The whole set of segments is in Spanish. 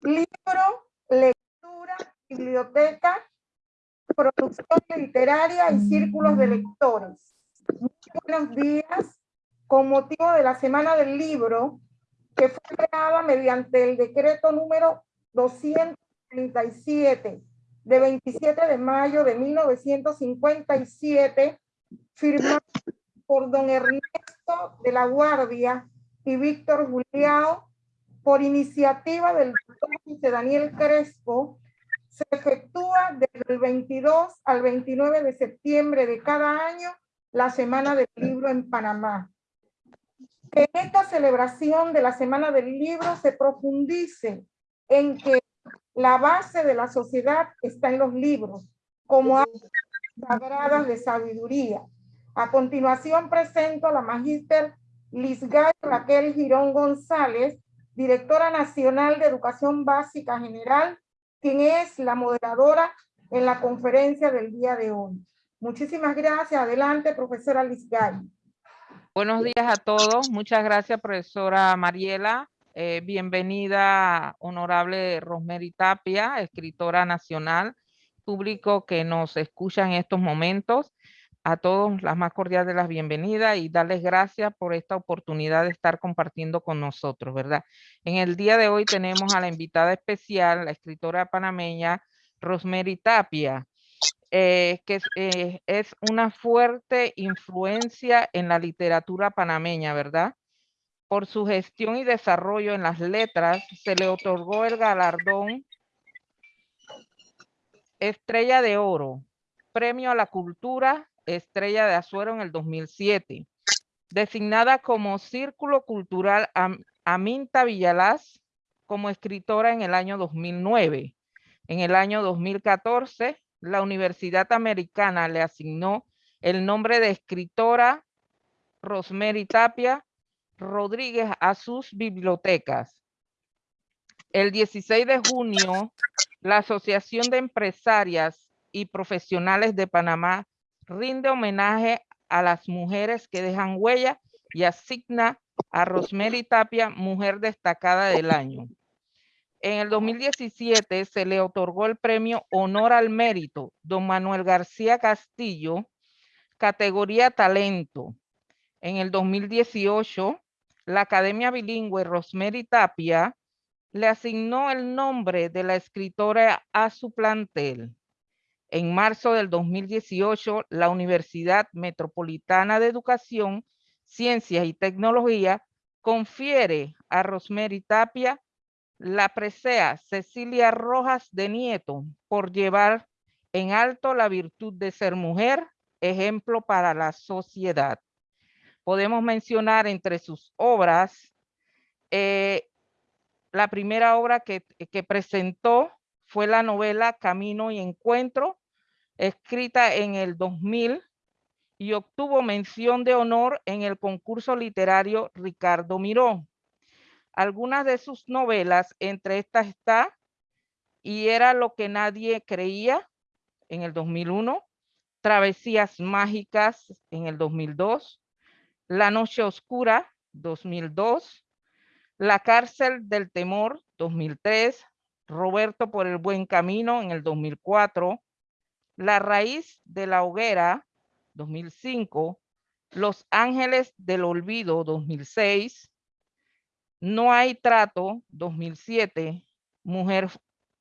libro, lectura, biblioteca, producción literaria y círculos de lectores. Muy buenos días. Con motivo de la Semana del Libro, que fue creada mediante el decreto número 237 de 27 de mayo de 1957, firmado por don Ernesto de la Guardia y Víctor Juliao, por iniciativa del doctor José Daniel Crespo, se efectúa desde el 22 al 29 de septiembre de cada año la Semana del Libro en Panamá. Que en esta celebración de la Semana del Libro se profundice en que la base de la sociedad está en los libros, como sagradas de sabiduría. A continuación presento a la magíster Lisgay Raquel Girón González, directora nacional de Educación Básica General, quien es la moderadora en la conferencia del día de hoy. Muchísimas gracias. Adelante, profesora Lisgay. Buenos días a todos. Muchas gracias, profesora Mariela. Eh, bienvenida, honorable Rosemary Tapia, escritora nacional, público que nos escucha en estos momentos a todos las más cordiales de las bienvenidas y darles gracias por esta oportunidad de estar compartiendo con nosotros, ¿verdad? En el día de hoy tenemos a la invitada especial, la escritora panameña Rosemary Tapia, eh, que eh, es una fuerte influencia en la literatura panameña, ¿verdad? Por su gestión y desarrollo en las letras, se le otorgó el galardón Estrella de Oro, Premio a la Cultura Estrella de Azuero en el 2007. Designada como Círculo Cultural Aminta Villalaz como escritora en el año 2009. En el año 2014, la Universidad Americana le asignó el nombre de escritora Rosemary Tapia Rodríguez a sus bibliotecas. El 16 de junio, la Asociación de Empresarias y Profesionales de Panamá rinde homenaje a las mujeres que dejan huella y asigna a Rosemary Tapia Mujer Destacada del Año. En el 2017 se le otorgó el premio Honor al Mérito, don Manuel García Castillo, categoría Talento. En el 2018, la Academia Bilingüe Rosemary Tapia le asignó el nombre de la escritora a su plantel. En marzo del 2018, la Universidad Metropolitana de Educación, Ciencias y Tecnología confiere a Rosemary Tapia la presea Cecilia Rojas de Nieto por llevar en alto la virtud de ser mujer, ejemplo para la sociedad. Podemos mencionar entre sus obras, eh, la primera obra que, que presentó fue la novela Camino y Encuentro, escrita en el 2000 y obtuvo mención de honor en el concurso literario Ricardo Miró. Algunas de sus novelas, entre estas está Y era lo que nadie creía en el 2001, Travesías Mágicas en el 2002, La Noche Oscura 2002, La Cárcel del Temor 2003, Roberto por el Buen Camino en el 2004, La Raíz de la Hoguera 2005, Los Ángeles del Olvido 2006, No hay Trato 2007, Mujer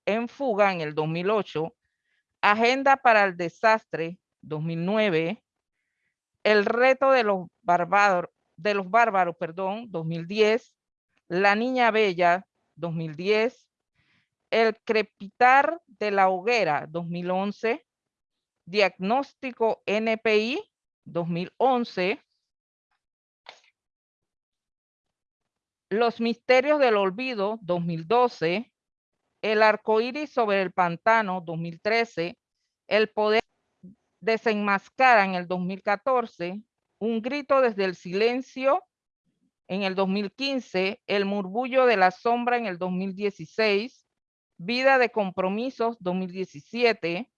en Fuga en el 2008, Agenda para el Desastre 2009, El Reto de los Bárbaros, de los Bárbaros, perdón, 2010, La Niña Bella 2010, el crepitar de la hoguera 2011, diagnóstico NPI 2011, los misterios del olvido 2012, el arco iris sobre el pantano 2013, el poder desenmascara en el 2014, un grito desde el silencio en el 2015, el murmullo de la sombra en el 2016, Vida de Compromisos 2017,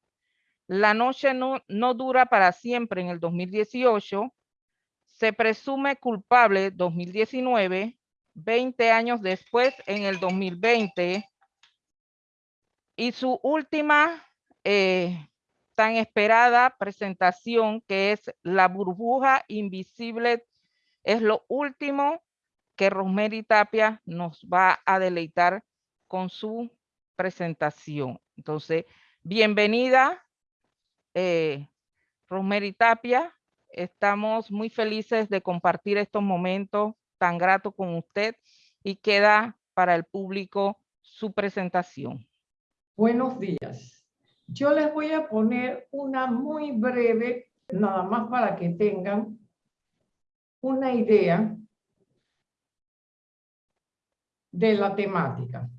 La Noche no, no dura para siempre en el 2018, Se presume culpable 2019, 20 años después en el 2020, Y su última eh, tan esperada presentación que es La burbuja invisible es lo último que Rosemary Tapia nos va a deleitar con su presentación. Entonces, bienvenida, eh, Rosemary Tapia. Estamos muy felices de compartir estos momentos tan gratos con usted y queda para el público su presentación. Buenos días. Yo les voy a poner una muy breve, nada más para que tengan una idea de la temática.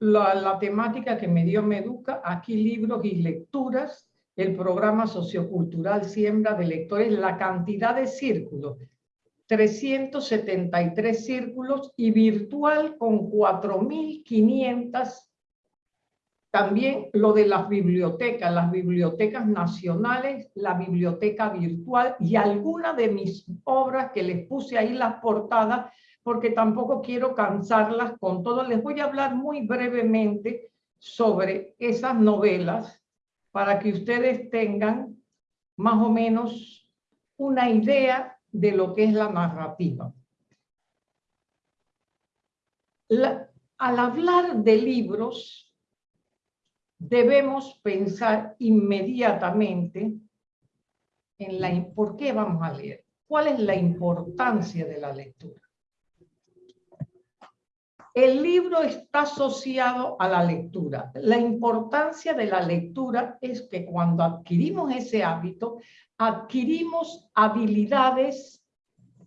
La, temática que me dio Meduca, aquí libros y lecturas, el programa sociocultural Siembra de Lectores, la cantidad de círculos, 373 círculos y virtual con 4.500 también lo de las bibliotecas, las bibliotecas nacionales, la biblioteca virtual y alguna de mis obras que les puse ahí las portadas, porque tampoco quiero cansarlas con todo. Les voy a hablar muy brevemente sobre esas novelas para que ustedes tengan más o menos una idea de lo que es la narrativa. al hablar de libros, debemos pensar inmediatamente en la, por qué vamos a leer, cuál es la importancia de la lectura. El libro está asociado a la lectura. La importancia de la lectura es que cuando adquirimos ese hábito, adquirimos habilidades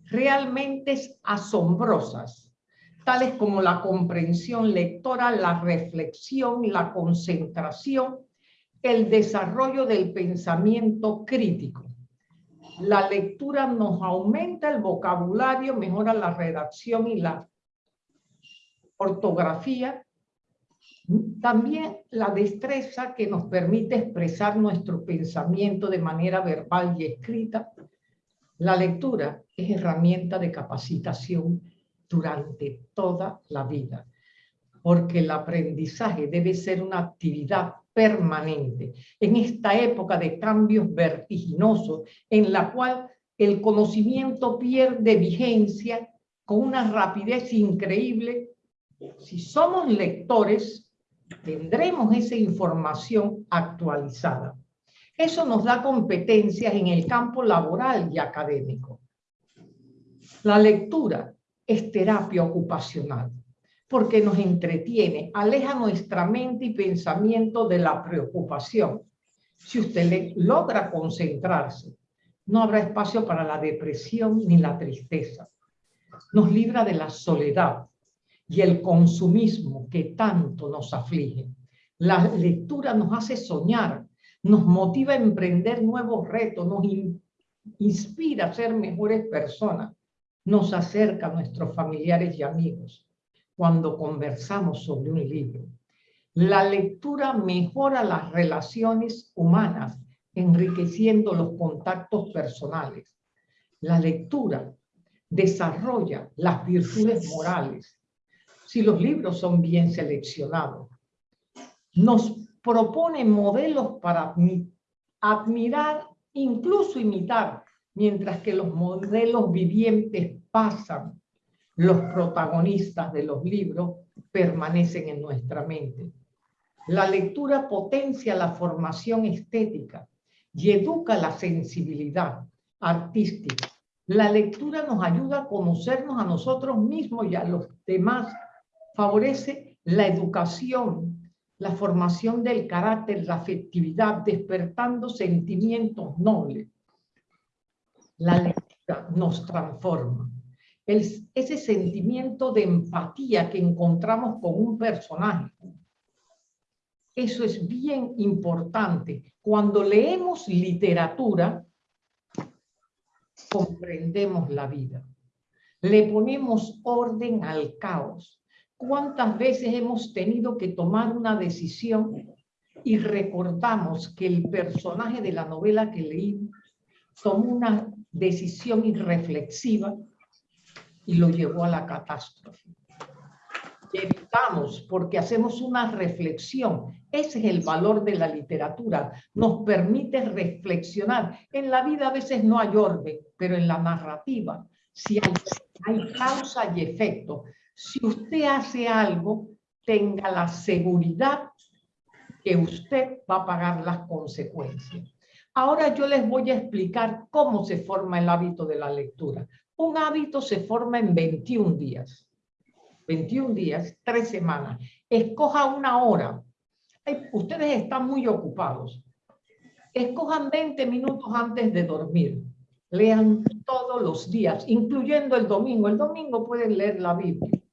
realmente asombrosas tales como la comprensión lectora, la reflexión, la concentración, el desarrollo del pensamiento crítico. La lectura nos aumenta el vocabulario, mejora la redacción y la ortografía. También la destreza que nos permite expresar nuestro pensamiento de manera verbal y escrita. La lectura es herramienta de capacitación durante toda la vida, porque el aprendizaje debe ser una actividad permanente en esta época de cambios vertiginosos en la cual el conocimiento pierde vigencia con una rapidez increíble. Si somos lectores, tendremos esa información actualizada. Eso nos da competencias en el campo laboral y académico. La lectura es terapia ocupacional, porque nos entretiene, aleja nuestra mente y pensamiento de la preocupación. Si usted logra concentrarse, no habrá espacio para la depresión ni la tristeza. Nos libra de la soledad y el consumismo que tanto nos aflige. La lectura nos hace soñar, nos motiva a emprender nuevos retos, nos inspira a ser mejores personas nos acerca a nuestros familiares y amigos cuando conversamos sobre un libro. La lectura mejora las relaciones humanas, enriqueciendo los contactos personales. La lectura desarrolla las virtudes morales, si los libros son bien seleccionados. Nos propone modelos para admirar, incluso imitar mientras que los modelos vivientes pasan, los protagonistas de los libros permanecen en nuestra mente. La lectura potencia la formación estética y educa la sensibilidad artística. La lectura nos ayuda a conocernos a nosotros mismos y a los demás. Favorece la educación, la formación del carácter, la afectividad, despertando sentimientos nobles la lectura nos transforma. ese sentimiento de empatía que encontramos con un personaje. Eso es bien importante. Cuando leemos literatura, comprendemos la vida. Le ponemos orden al caos. ¿Cuántas veces hemos tenido que tomar una decisión y recordamos que el personaje de la novela que leí tomó una decisión irreflexiva y lo llevó a la catástrofe. evitamos porque hacemos una reflexión. Ese es el valor de la literatura. Nos permite reflexionar. En la vida a veces no hay orden, pero en la narrativa si hay, hay causa y efecto. Si usted hace algo, tenga la seguridad que usted va a pagar las consecuencias. Ahora yo les voy a explicar cómo se forma el hábito de la lectura. Un hábito se forma en 21 días. 21 días, 3 semanas. Escoja una hora. ustedes están muy ocupados. Escojan 20 minutos antes de dormir. Lean todos los días, incluyendo el domingo. El domingo pueden leer la Biblia.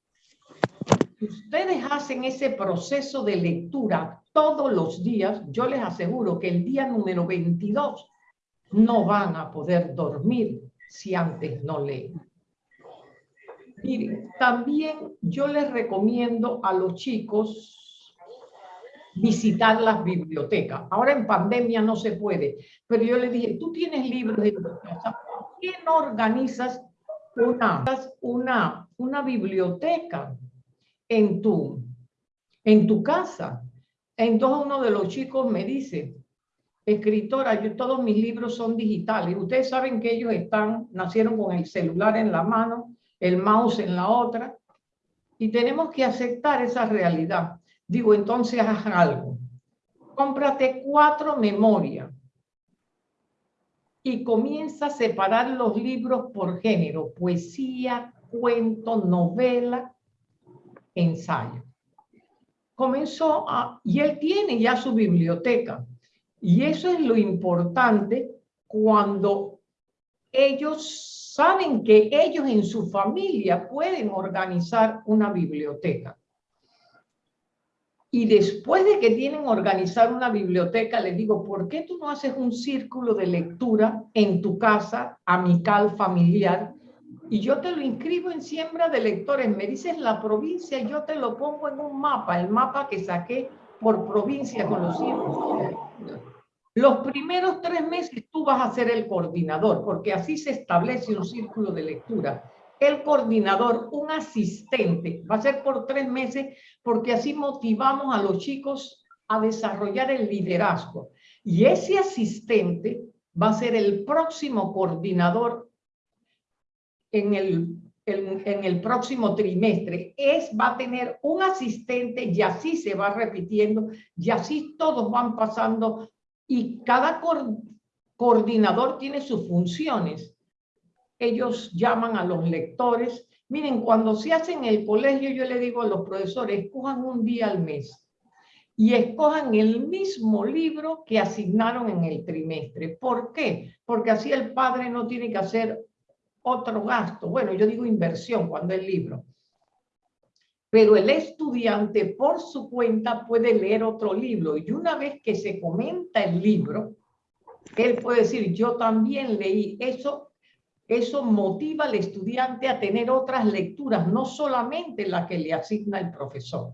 Ustedes hacen ese proceso de lectura todos los días, yo les aseguro que el día número 22 no van a poder dormir si antes no leen. También yo les recomiendo a los chicos visitar las bibliotecas. Ahora en pandemia no se puede, pero yo les dije, tú tienes libros de casa, ¿por una, una, una biblioteca en tu, en tu casa? Entonces uno de los chicos me dice, escritora, yo todos mis libros son digitales. Ustedes saben que ellos están, nacieron con el celular en la mano el mouse en la otra, y tenemos que aceptar esa realidad. Digo, entonces haz algo. Cómprate cuatro memorias y comienza a separar los libros por género, poesía, cuento, novela, ensayo. Comenzó a, y él tiene ya su biblioteca. Y eso es lo importante cuando ellos saben que ellos en su familia pueden organizar una biblioteca. Y después de que tienen organizar una biblioteca, les digo, ¿por qué tú no haces un círculo de lectura en tu casa, amical, familiar? Y yo te lo inscribo en siembra de lectores. Me dices la provincia, yo te lo pongo en un mapa, el mapa que saqué por provincia con los hijos. Los primeros tres meses tú vas a ser el coordinador, porque así se establece un círculo de lectura. El coordinador, un asistente, va a ser por tres meses, porque así motivamos a los chicos a desarrollar el liderazgo. Y ese asistente va a ser el próximo coordinador en el, en, el próximo trimestre. Es, va a tener un asistente y así se va repitiendo y así todos van pasando y cada coordinador tiene sus funciones. Ellos llaman a los lectores. Miren, cuando se hace en el colegio, yo le digo a los profesores, escojan un día al mes y escojan el mismo libro que asignaron en el trimestre. ¿Por qué? Porque así el padre no tiene que hacer otro gasto. Bueno, yo digo inversión cuando es libro pero el estudiante por su cuenta puede leer otro libro y una vez que se comenta el libro, él puede decir, yo también leí. Eso, eso motiva al estudiante a tener otras lecturas, no solamente la que le asigna el profesor.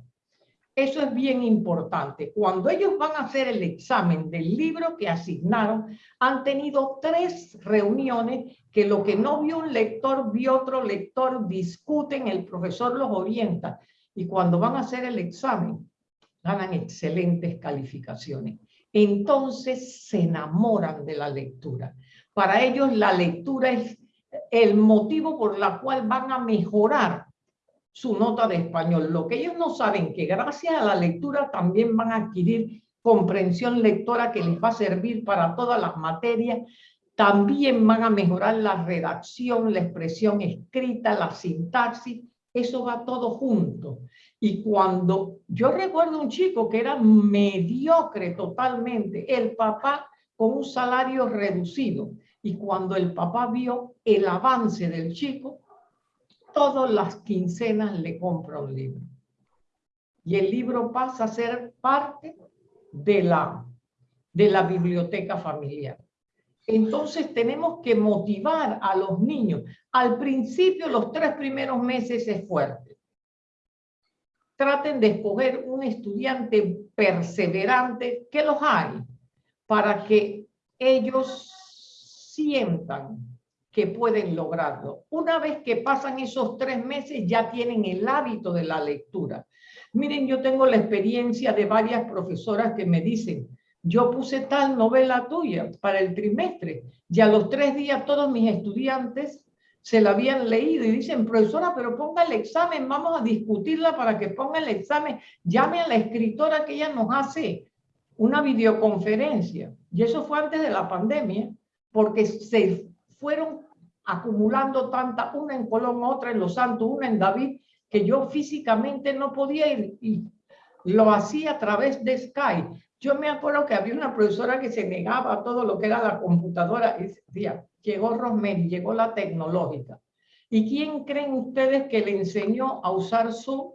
Eso es bien importante. Cuando ellos van a hacer el examen del libro que asignaron, han tenido tres reuniones que lo que no vio un lector, vio otro lector, discuten, el profesor los orienta. Y cuando van a hacer el examen, ganan excelentes calificaciones. Entonces se enamoran de la lectura. Para ellos la lectura es el motivo por la cual van a mejorar su nota de español. Lo que ellos no saben que gracias a la lectura también van a adquirir comprensión lectora que les va a servir para todas las materias. También van a mejorar la redacción, la expresión escrita, la sintaxis. Eso va todo junto. Y cuando yo recuerdo un chico que era mediocre totalmente, el papá con un salario reducido. Y cuando el papá vio el avance del chico, todas las quincenas le compra un libro. Y el libro pasa a ser parte de la, de la biblioteca familiar. Entonces tenemos que motivar a los niños. Al principio, los tres primeros meses es fuerte. Traten de escoger un estudiante perseverante, que los hay, para que ellos sientan que pueden lograrlo. Una vez que pasan esos tres meses, ya tienen el hábito de la lectura. Miren, yo tengo la experiencia de varias profesoras que me dicen, yo puse tal novela tuya para el trimestre y a los tres días todos mis estudiantes se la habían leído y dicen, profesora, pero ponga el examen, vamos a discutirla para que ponga el examen, llame a la escritora que ella nos hace una videoconferencia. Y eso fue antes de la pandemia, porque se fueron acumulando tanta, una en Colón, otra en Los Santos, una en David, que yo físicamente no podía ir y lo hacía a través de Skype. Yo me acuerdo que había una profesora que se negaba a todo lo que era la computadora y decía, llegó Rosemary, llegó la tecnológica. ¿Y quién creen ustedes que le enseñó a usar Zoom?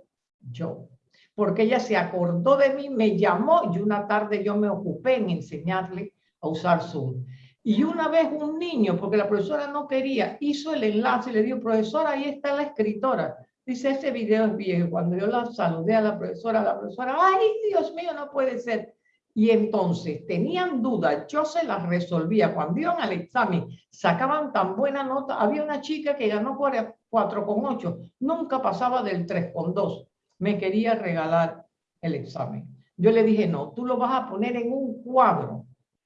Yo. Porque ella se acordó de mí, me llamó y una tarde yo me ocupé en enseñarle a usar Zoom. Y una vez un niño, porque la profesora no quería, hizo el enlace y le dijo, profesora, ahí está la escritora. Dice, ese video es viejo. Cuando yo la saludé a la profesora, la profesora, ay, Dios mío, no puede ser. Y entonces tenían dudas, yo se las resolvía. Cuando iban al examen, sacaban tan buena nota. Había una chica que ganó 4,8, nunca pasaba del 3,2. Me quería regalar el examen. Yo le dije, no, tú lo vas a poner en un cuadro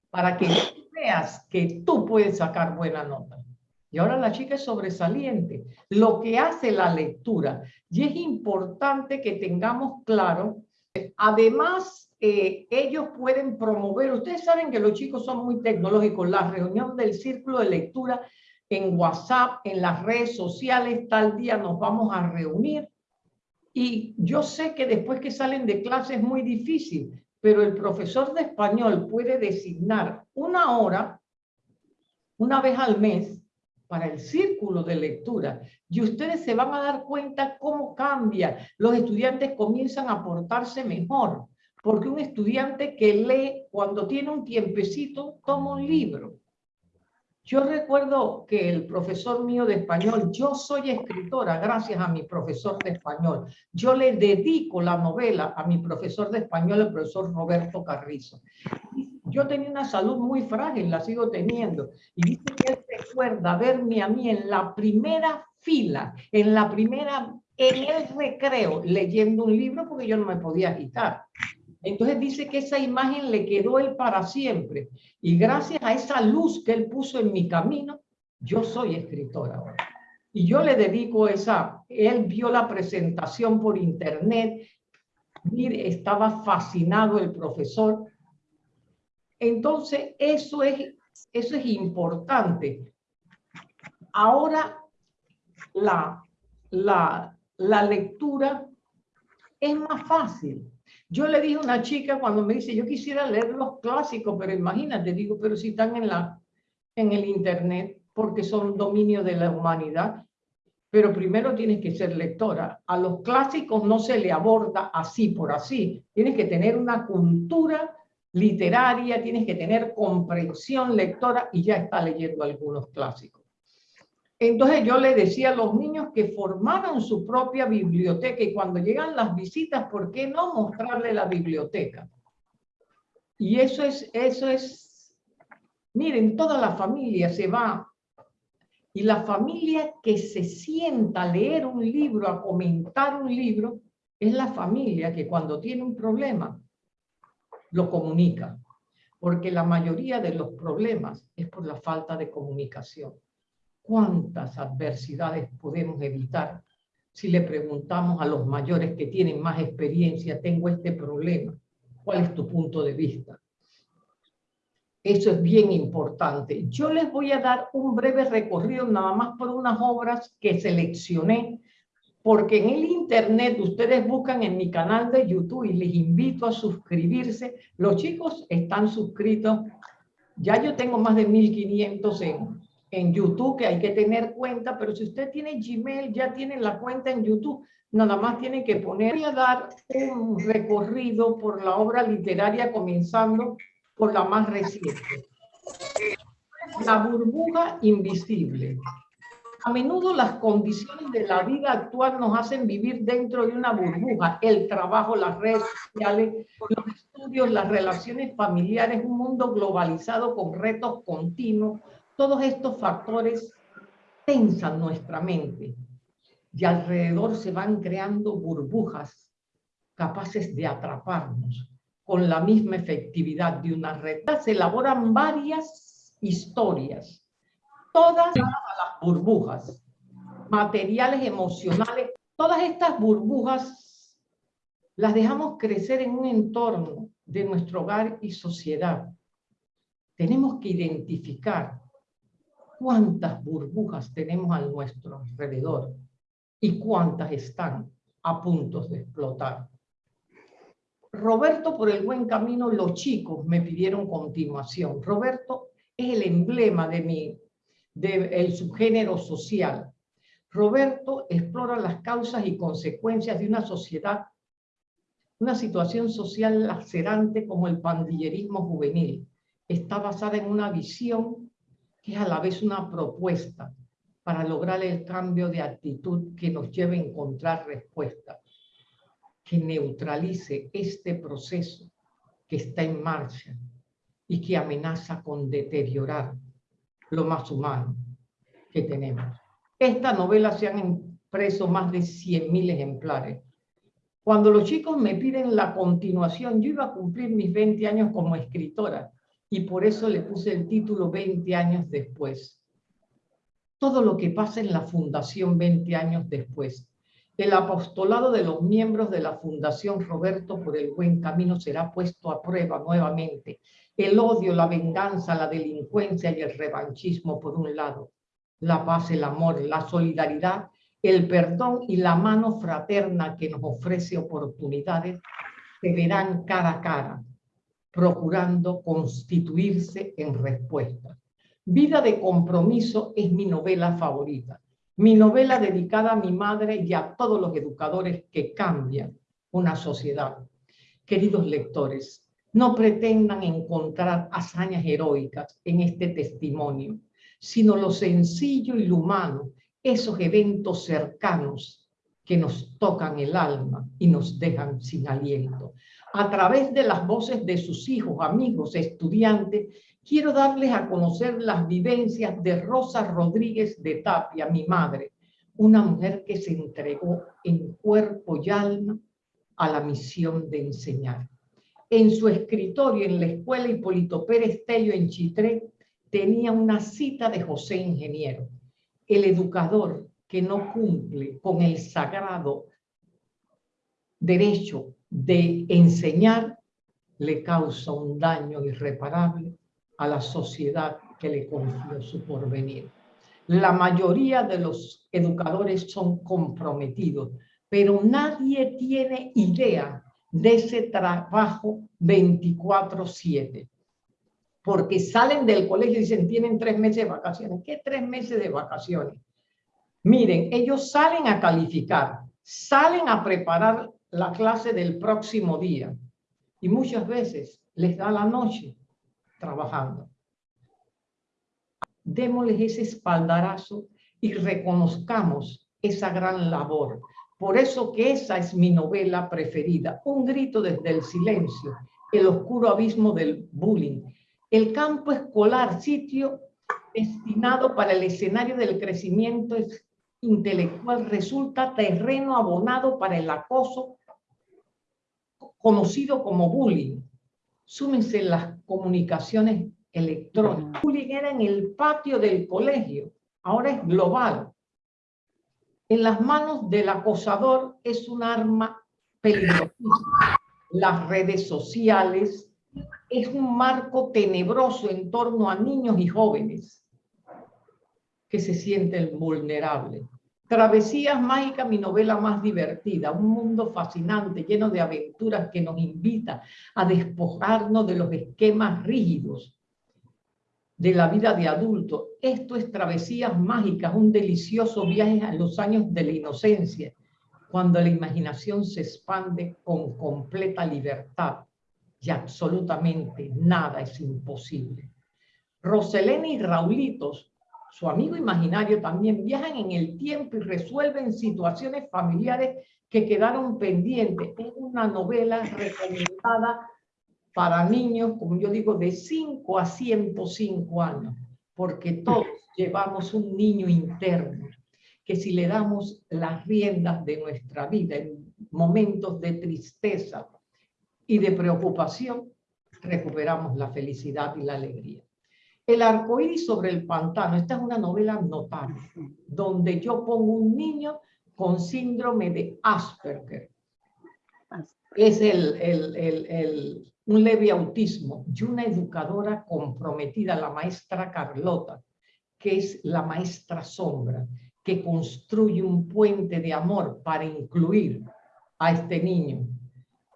para que veas que tú puedes sacar buena nota. Y ahora la chica es sobresaliente. Lo que hace la lectura. Y es importante que tengamos claro, además, eh, ellos pueden promover, ustedes saben que los chicos son muy tecnológicos, la reunión del círculo de lectura en WhatsApp, en las redes sociales, tal día nos vamos a reunir. Y yo sé que después que salen de clase es muy difícil, pero el profesor de español puede designar una hora, una vez al mes, para el círculo de lectura. Y ustedes se van a dar cuenta cómo cambia. Los estudiantes comienzan a portarse mejor, porque un estudiante que lee cuando tiene un tiempecito, toma un libro. Yo recuerdo que el profesor mío de español, yo soy escritora gracias a mi profesor de español. Yo le dedico la novela a mi profesor de español, el profesor Roberto Carrizo. Yo tenía una salud muy frágil, la sigo teniendo. Y dice que él recuerda verme a mí en la primera fila, en la primera, en el recreo, leyendo un libro porque yo no me podía agitar. Entonces dice que esa imagen le quedó él para siempre. Y gracias a esa luz que él puso en mi camino, yo soy escritora ahora. Y yo le dedico esa, él vio la presentación por internet, mire, estaba fascinado el profesor. Entonces, eso es, eso es importante. Ahora, la, la, la lectura es más fácil yo le dije a una chica cuando me dice, yo quisiera leer los clásicos, pero imagínate, digo, pero si están en, la, en el internet, porque son dominio de la humanidad, pero primero tienes que ser lectora. A los clásicos no se le aborda así por así. Tienes que tener una cultura literaria, tienes que tener comprensión lectora y ya está leyendo algunos clásicos. Entonces yo le decía a los niños que formaran su propia biblioteca y cuando llegan las visitas, ¿por qué no mostrarle la biblioteca? Y eso es, eso es, miren, toda la familia se va. Y la familia que se sienta a leer un libro, a comentar un libro, es la familia que cuando tiene un problema lo comunica, porque la mayoría de los problemas es por la falta de comunicación cuántas adversidades podemos evitar si le preguntamos a los mayores que tienen más experiencia, tengo este problema, ¿cuál es tu punto de vista? Eso es bien importante. Yo les voy a dar un breve recorrido nada más por unas obras que seleccioné, porque en el internet ustedes buscan en mi canal de YouTube y les invito a suscribirse. Los chicos están suscritos. Ya yo tengo más de 1500 en, en YouTube, que hay que tener cuenta, pero si usted tiene Gmail, ya tiene la cuenta en YouTube, nada más tiene que poner. Voy a dar un recorrido por la obra literaria, comenzando por la más reciente. La burbuja invisible. A menudo las condiciones de la vida actual nos hacen vivir dentro de una burbuja. El trabajo, las redes sociales, los estudios, las relaciones familiares, un mundo globalizado con retos continuos, todos estos factores tensan nuestra mente y alrededor se van creando burbujas capaces de atraparnos con la misma efectividad de una red. Se elaboran varias historias, todas las burbujas, materiales, emocionales, todas estas burbujas las dejamos crecer en un entorno de nuestro hogar y sociedad. Tenemos que identificar cuántas burbujas tenemos a nuestro alrededor y cuántas están a punto de explotar. Roberto por el buen camino, los chicos me pidieron continuación. Roberto es el emblema de mi, del subgénero social. Roberto explora las causas y consecuencias de una sociedad, una situación social lacerante como el pandillerismo juvenil. Está basada en una visión que es a la vez una propuesta para lograr el cambio de actitud que nos lleve a encontrar respuestas que neutralice este proceso que está en marcha y que amenaza con deteriorar lo más humano que tenemos. Esta novela se han impreso más de 100.000 ejemplares. Cuando los chicos me piden la continuación, yo iba a cumplir mis 20 años como escritora y por eso le puse el título 20 años después. Todo lo que pasa en la fundación 20 años después el apostolado de los miembros de la Fundación Roberto por el Buen Camino será puesto a prueba nuevamente. El odio, la venganza, la delincuencia y el revanchismo por un lado. La paz, el amor, la solidaridad, el perdón y la mano fraterna que nos ofrece oportunidades se verán cara a cara, procurando constituirse en respuesta. Vida de compromiso es mi novela favorita mi novela dedicada a mi madre y a todos los educadores que cambian una sociedad. Queridos lectores, no pretendan encontrar hazañas heroicas en este testimonio, sino lo sencillo y lo humano, esos eventos cercanos que nos tocan el alma y nos dejan sin aliento. A través de las voces de sus hijos, amigos, estudiantes, quiero darles a conocer las vivencias de Rosa Rodríguez de Tapia, mi madre, una mujer que se entregó en cuerpo y alma a la misión de enseñar. En su escritorio en la escuela Hipólito Pérez Tello en Chitré tenía una cita de José Ingeniero, el educador que no cumple con el sagrado derecho de enseñar le causa un daño irreparable a la sociedad que le confió su porvenir. La mayoría de los educadores son comprometidos, pero nadie tiene idea de ese trabajo 24-7. Porque salen del colegio y dicen, tienen tres meses de vacaciones. ¿Qué tres meses de vacaciones? Miren, ellos salen a calificar, salen a preparar la clase del próximo día y muchas veces les da la noche trabajando. Démosles ese espaldarazo y reconozcamos esa gran labor. Por eso que esa es mi novela preferida, Un grito desde el silencio, el oscuro abismo del bullying. El campo escolar, sitio destinado para el escenario del crecimiento intelectual, resulta terreno abonado para el acoso conocido como bullying súmense las comunicaciones electrónicas. bullying era en el patio del colegio, ahora es global. En las manos del acosador es un arma peligrosa. Las redes sociales es un marco tenebroso en torno a niños y jóvenes que se sienten vulnerables. Travesías Mágicas, mi novela más divertida, un mundo fascinante, lleno de aventuras que nos invita a despojarnos de los esquemas rígidos de la vida de adulto. Esto es Travesías Mágicas, un delicioso viaje a los años de la inocencia, cuando la imaginación se expande con completa libertad y absolutamente nada es imposible. Roselena y Raulitos su amigo imaginario también viajan en el tiempo y resuelven situaciones familiares que quedaron pendientes. Es una novela recomendada para niños, como yo digo, de 5 a 105 años, porque todos llevamos un niño interno, que si le damos las riendas de nuestra vida en momentos de tristeza y de preocupación, recuperamos la felicidad y la alegría. El arcoíris sobre el pantano, esta es una novela notable, donde yo pongo un niño con síndrome de Asperger. Es el, el, el, un leve autismo y una educadora comprometida, la maestra Carlota, que es la maestra sombra, que construye un puente de amor para incluir a este niño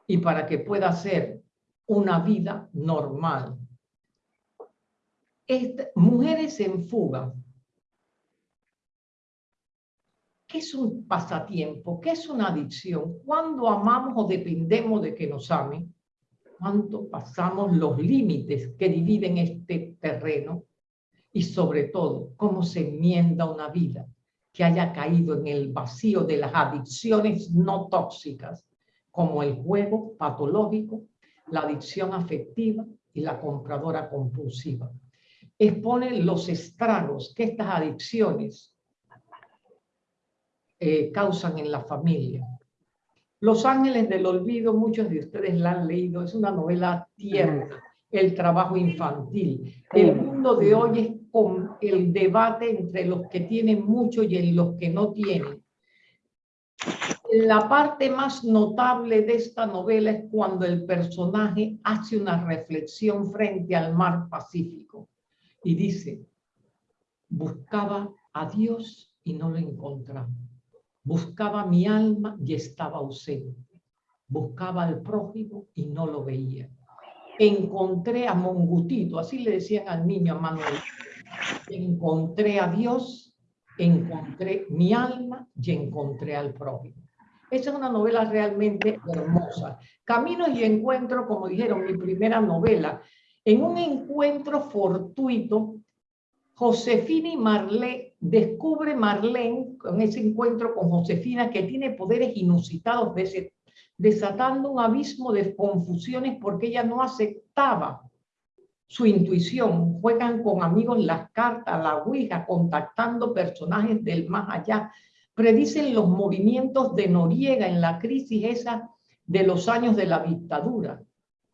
y para que pueda hacer una vida normal. Mujeres en fuga. ¿Qué es un pasatiempo? ¿Qué es una adicción? ¿Cuándo amamos o dependemos de que nos amen? ¿Cuánto pasamos los límites que dividen este terreno? Y sobre todo, cómo se enmienda una vida que haya caído en el vacío de las adicciones no tóxicas, como el juego patológico, la adicción afectiva y la compradora compulsiva. Expone los estragos que estas adicciones eh, causan en la familia. Los Ángeles del Olvido, muchos de ustedes la han leído, es una novela tierna, el trabajo infantil. El mundo de hoy es con el debate entre los que tienen mucho y en los que no tienen. La parte más notable de esta novela es cuando el personaje hace una reflexión frente al mar Pacífico y dice, buscaba a Dios y no lo encontraba. Buscaba mi alma y estaba ausente. Buscaba al prójimo y no lo veía. Encontré a Mongutito, así le decían al niño a Manuel, encontré a Dios, encontré mi alma y encontré al prójimo. Esa es una novela realmente hermosa. Caminos y encuentro, como dijeron, mi primera novela. En un encuentro fortuito, Josefina y Marlene, descubre Marlene, con ese encuentro con Josefina, que tiene poderes inusitados, desatando un abismo de confusiones porque ella no aceptaba su intuición, juegan con amigos las cartas, la ouija, contactando personajes del más allá, predicen los movimientos de Noriega en la crisis esa de los años de la dictadura.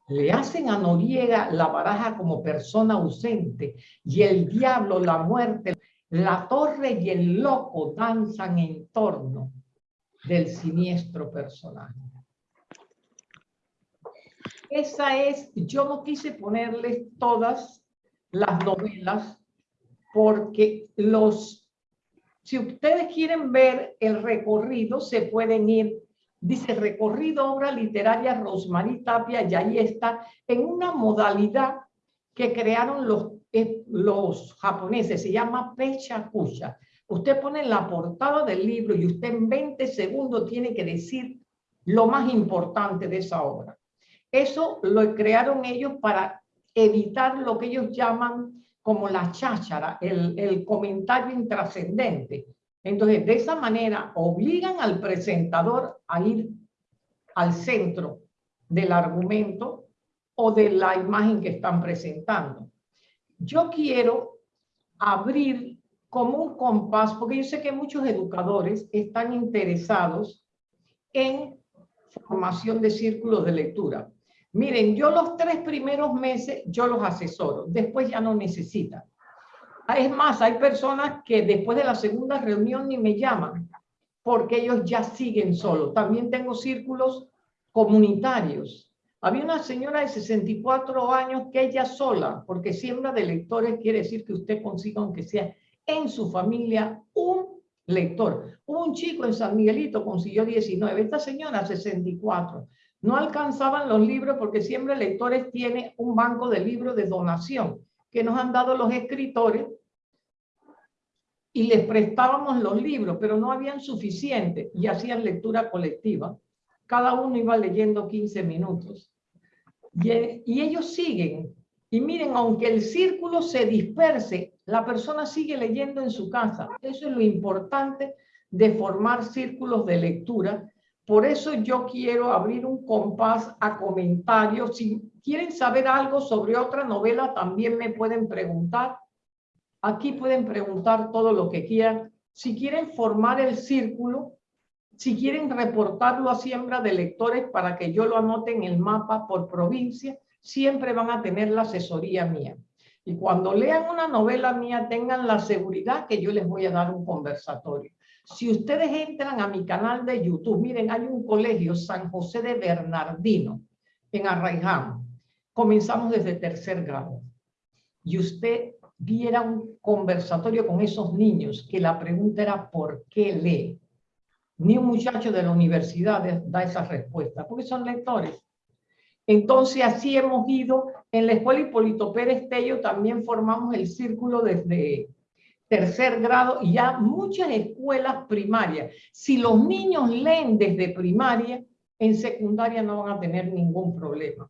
Le hacen a Noriega la baraja como persona ausente y el diablo, la muerte, la torre y el loco danzan en torno del siniestro personaje. Esa es, yo no quise ponerles todas las novelas porque los, si ustedes quieren ver el recorrido, se pueden ir, dice recorrido obra literaria Rosmarie Tapia y ahí está en una modalidad que crearon los, eh, los japoneses, se llama Pecha Kusha. Usted pone la portada del libro y usted en 20 segundos tiene que decir lo más importante de esa obra. Eso lo crearon ellos para evitar lo que ellos llaman como la cháchara, el, el comentario intrascendente. Entonces, de esa manera, obligan al presentador a ir al centro del argumento o de la imagen que están presentando. Yo quiero abrir como un compás, porque yo sé que muchos educadores están interesados en formación de círculos de lectura. Miren, yo los tres primeros meses, yo los asesoro, después ya no necesitan. Es más, hay personas que después de la segunda reunión ni me llaman, porque ellos ya siguen solos. También tengo círculos comunitarios. Había una señora de 64 años que ella sola, porque siembra de lectores quiere decir que usted consiga, aunque sea en su familia, un lector. Un chico en San Miguelito consiguió 19, esta señora 64. No alcanzaban los libros porque siempre Lectores tiene un banco de libros de donación que nos han dado los escritores y les prestábamos los libros, pero no habían suficiente y hacían lectura colectiva. Cada uno iba leyendo 15 minutos. Y, y ellos siguen. Y miren, aunque el círculo se disperse, la persona sigue leyendo en su casa. Eso es lo importante de formar círculos de lectura por eso yo quiero abrir un compás a comentarios. Si quieren saber algo sobre otra novela, también me pueden preguntar. Aquí pueden preguntar todo lo que quieran. Si quieren formar el círculo, si quieren reportarlo a siembra de lectores para que yo lo anote en el mapa por provincia, siempre van a tener la asesoría mía. Y cuando lean una novela mía, tengan la seguridad que yo les voy a dar un conversatorio. Si ustedes entran a mi canal de YouTube, miren, hay un colegio, San José de Bernardino, en Arraiján. Comenzamos desde tercer grado. Y usted viera un conversatorio con esos niños, que la pregunta era ¿por qué lee? Ni un muchacho de la universidad da esa respuesta, porque son lectores. Entonces así hemos ido, en la escuela Hipólito Pérez Tello también formamos el círculo desde tercer grado y ya muchas escuelas primarias. Si los niños leen desde primaria, en secundaria no van a tener ningún problema.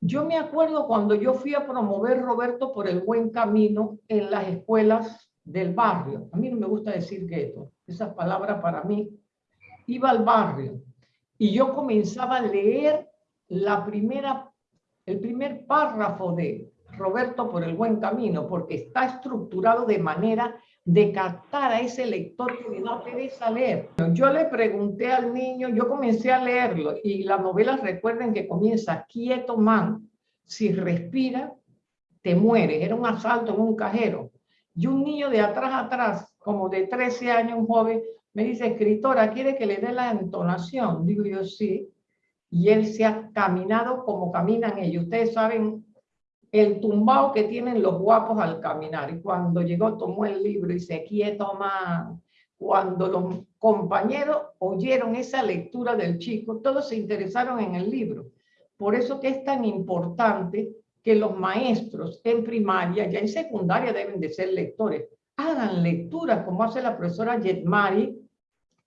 Yo me acuerdo cuando yo fui a promover Roberto por el buen camino en las escuelas del barrio. A mí no me gusta decir gueto, esa palabra para mí. Iba al barrio y yo comenzaba a leer la primera, el primer párrafo de Roberto por el buen camino, porque está estructurado de manera de captar a ese lector que le da pereza. Yo le pregunté al niño, yo comencé a leerlo y la novela recuerden que comienza quieto man, si respira te mueres, era un asalto en un cajero. Y un niño de atrás atrás, como de 13 años, un joven, me dice, escritora, ¿quiere que le dé la entonación? Digo yo, sí. Y él se ha caminado como caminan ellos. Ustedes saben el tumbao que tienen los guapos al caminar. Y cuando llegó, tomó el libro y se quieto más. Cuando los compañeros oyeron esa lectura del chico, todos se interesaron en el libro. Por eso que es tan importante que los maestros en primaria, ya en secundaria deben de ser lectores, hagan lecturas como hace la profesora Yetmari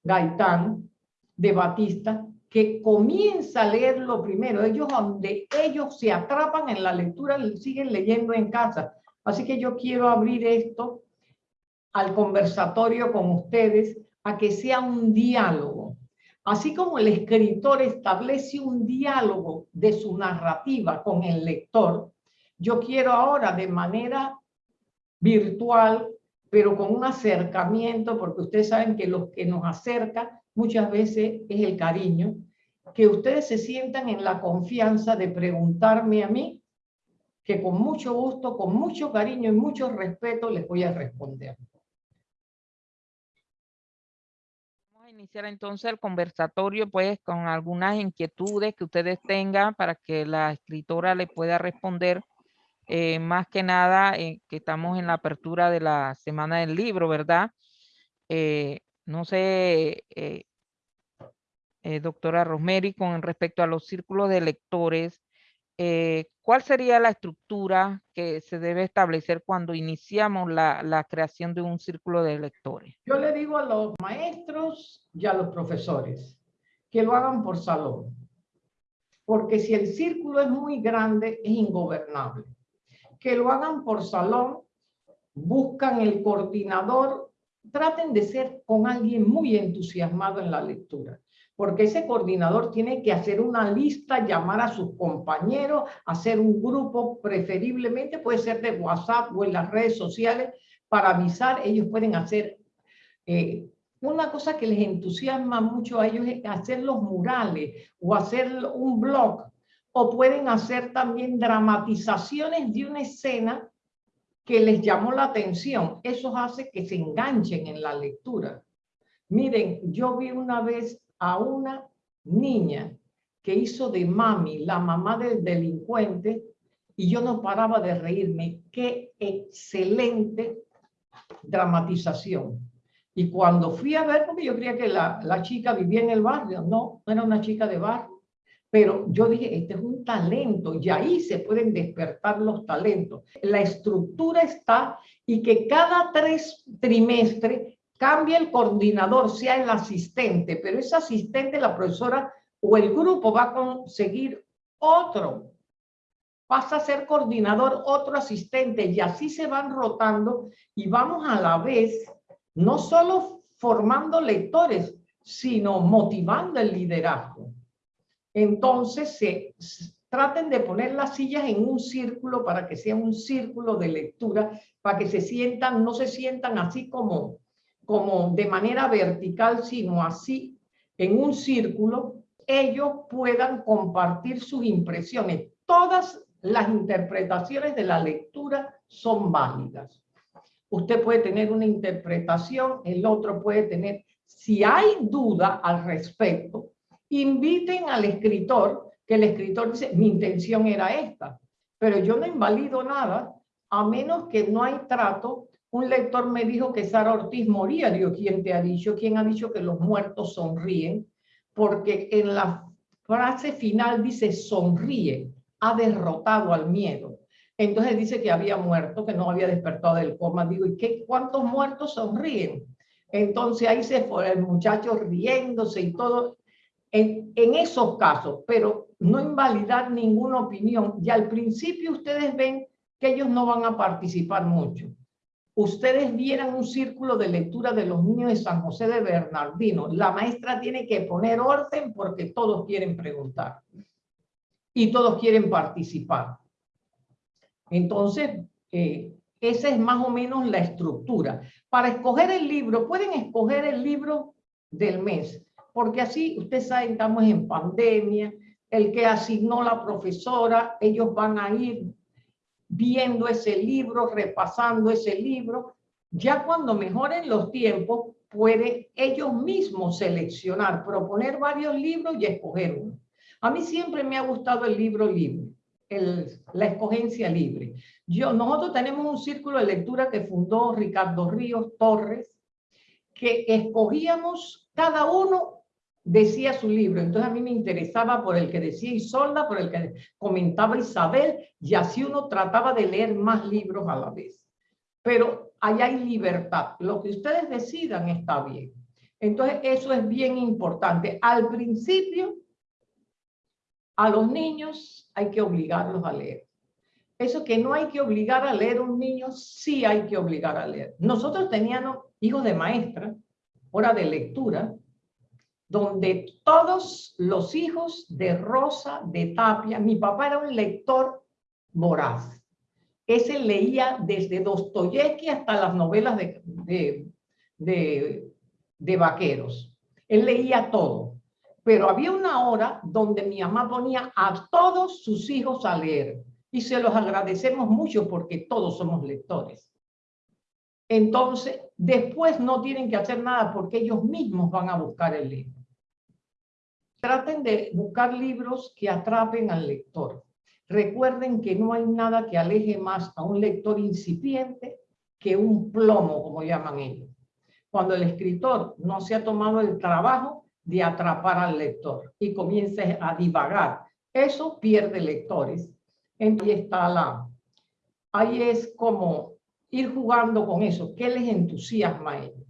Gaitán de Batista, que comienza a leerlo primero. Ellos, donde ellos se atrapan en la lectura, siguen leyendo en casa. Así que yo quiero abrir esto al conversatorio con ustedes, a que sea un diálogo. Así como el escritor establece un diálogo de su narrativa con el lector, yo quiero ahora de manera virtual, pero con un acercamiento, porque ustedes saben que lo que nos acerca muchas veces es el cariño, que ustedes se sientan en la confianza de preguntarme a mí, que con mucho gusto, con mucho cariño y mucho respeto les voy a responder. Vamos a iniciar entonces el conversatorio pues con algunas inquietudes que ustedes tengan para que la escritora le pueda responder eh, más que nada eh, que estamos en la apertura de la Semana del Libro, ¿verdad? Eh, no sé, eh, doctora Rosemary, con respecto a los círculos de lectores, eh, ¿cuál sería la estructura que se debe establecer cuando iniciamos la, la, creación de un círculo de lectores? Yo le digo a los maestros y a los profesores que lo hagan por salón, porque si el círculo es muy grande, es ingobernable. Que lo hagan por salón, buscan el coordinador, traten de ser con alguien muy entusiasmado en la lectura porque ese coordinador tiene que hacer una lista, llamar a sus compañeros, hacer un grupo, preferiblemente puede ser de WhatsApp o en las redes sociales, para avisar, ellos pueden hacer... Eh, una cosa que les entusiasma mucho a ellos es hacer los murales o hacer un blog, o pueden hacer también dramatizaciones de una escena que les llamó la atención. Eso hace que se enganchen en la lectura. Miren, yo vi una vez a una niña que hizo de mami, la mamá del delincuente, y yo no paraba de reírme. ¡Qué excelente dramatización! Y cuando fui a ver, porque yo creía que la, la chica vivía en el barrio, no, no era una chica de barrio. Pero yo dije, este es un talento y ahí se pueden despertar los talentos. La estructura está y que cada tres trimestres cambia el coordinador, sea el asistente, pero ese asistente, la profesora o el grupo va a conseguir otro. Pasa a ser coordinador otro asistente y así se van rotando y vamos a la vez no solo formando lectores, sino motivando el liderazgo. Entonces se, traten de poner las sillas en un círculo para que sea un círculo de lectura, para que se sientan, no se sientan así como, como de manera vertical, sino así en un círculo, ellos puedan compartir sus impresiones. Todas las interpretaciones de la lectura son válidas. Usted puede tener una interpretación, el otro puede tener. Si hay duda al respecto, inviten al escritor, que el escritor dice, mi intención era esta, pero yo no invalido nada, a menos que no hay trato. Un lector me dijo que Sara Ortiz moría. Digo, ¿quién te ha dicho? ¿Quién ha dicho que los muertos sonríen? Porque en la frase final dice sonríe, ha derrotado al miedo. Entonces dice que había muerto, que no había despertado del coma. Digo, ¿y qué, cuántos muertos sonríen? Entonces ahí se fue el muchacho riéndose y todo. En, en, esos casos, pero no invalidar ninguna opinión. Y al principio ustedes ven que ellos no van a participar mucho. Ustedes vieran un círculo de lectura de los niños de San José de Bernardino. La maestra tiene que poner orden porque todos quieren preguntar y todos quieren participar. Entonces, eh, esa es más o menos la estructura. Para escoger el libro, pueden escoger el libro del mes, porque así, ustedes saben, estamos en pandemia, el que asignó la profesora, ellos van a ir viendo ese libro, repasando ese libro. Ya cuando mejoren los tiempos, puede ellos mismos seleccionar, proponer varios libros y escoger uno. A mí siempre me ha gustado el libro libre, el, la escogencia libre. Yo, nosotros tenemos un círculo de lectura que fundó Ricardo Ríos Torres, que escogíamos cada uno decía su libro. Entonces a mí me interesaba por el que decía Isolda, por el que comentaba Isabel, y así uno trataba de leer más libros a la vez. Pero allá hay libertad. Lo que ustedes decidan está bien. Entonces eso es bien importante. Al principio a los niños hay que obligarlos a leer. Eso que no hay que obligar a leer a un niño, sí hay que obligar a leer. Nosotros teníamos hijos de maestra, hora de lectura, donde todos los hijos de Rosa, de Tapia, mi papá era un lector voraz. Ese leía desde Dostoyevsky hasta las novelas de, de, de, vaqueros. Él leía todo pero había una hora donde mi mamá ponía a todos sus hijos a leer y se los agradecemos mucho porque todos somos lectores. Entonces, después no tienen que hacer nada porque ellos mismos van a buscar el libro. Traten de buscar libros que atrapen al lector. Recuerden que no hay nada que aleje más a un lector incipiente que un plomo, como llaman ellos. Cuando el escritor no se ha tomado el trabajo de atrapar al lector y comiences a divagar. Eso pierde lectores. Ahí está la... Ahí es como ir jugando con eso. ¿Qué les entusiasma a ellos?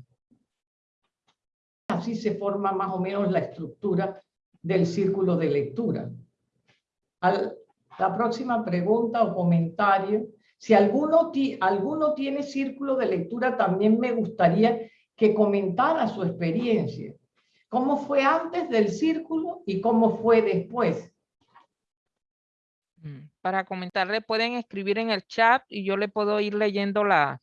Así se forma más o menos la estructura del círculo de lectura. Al, la próxima pregunta o comentario. Si alguno, alguno tiene círculo de lectura, también me gustaría que comentara su experiencia cómo fue antes del círculo y cómo fue después. Mm, para comentarle, pueden escribir en el chat y yo le puedo ir leyendo la,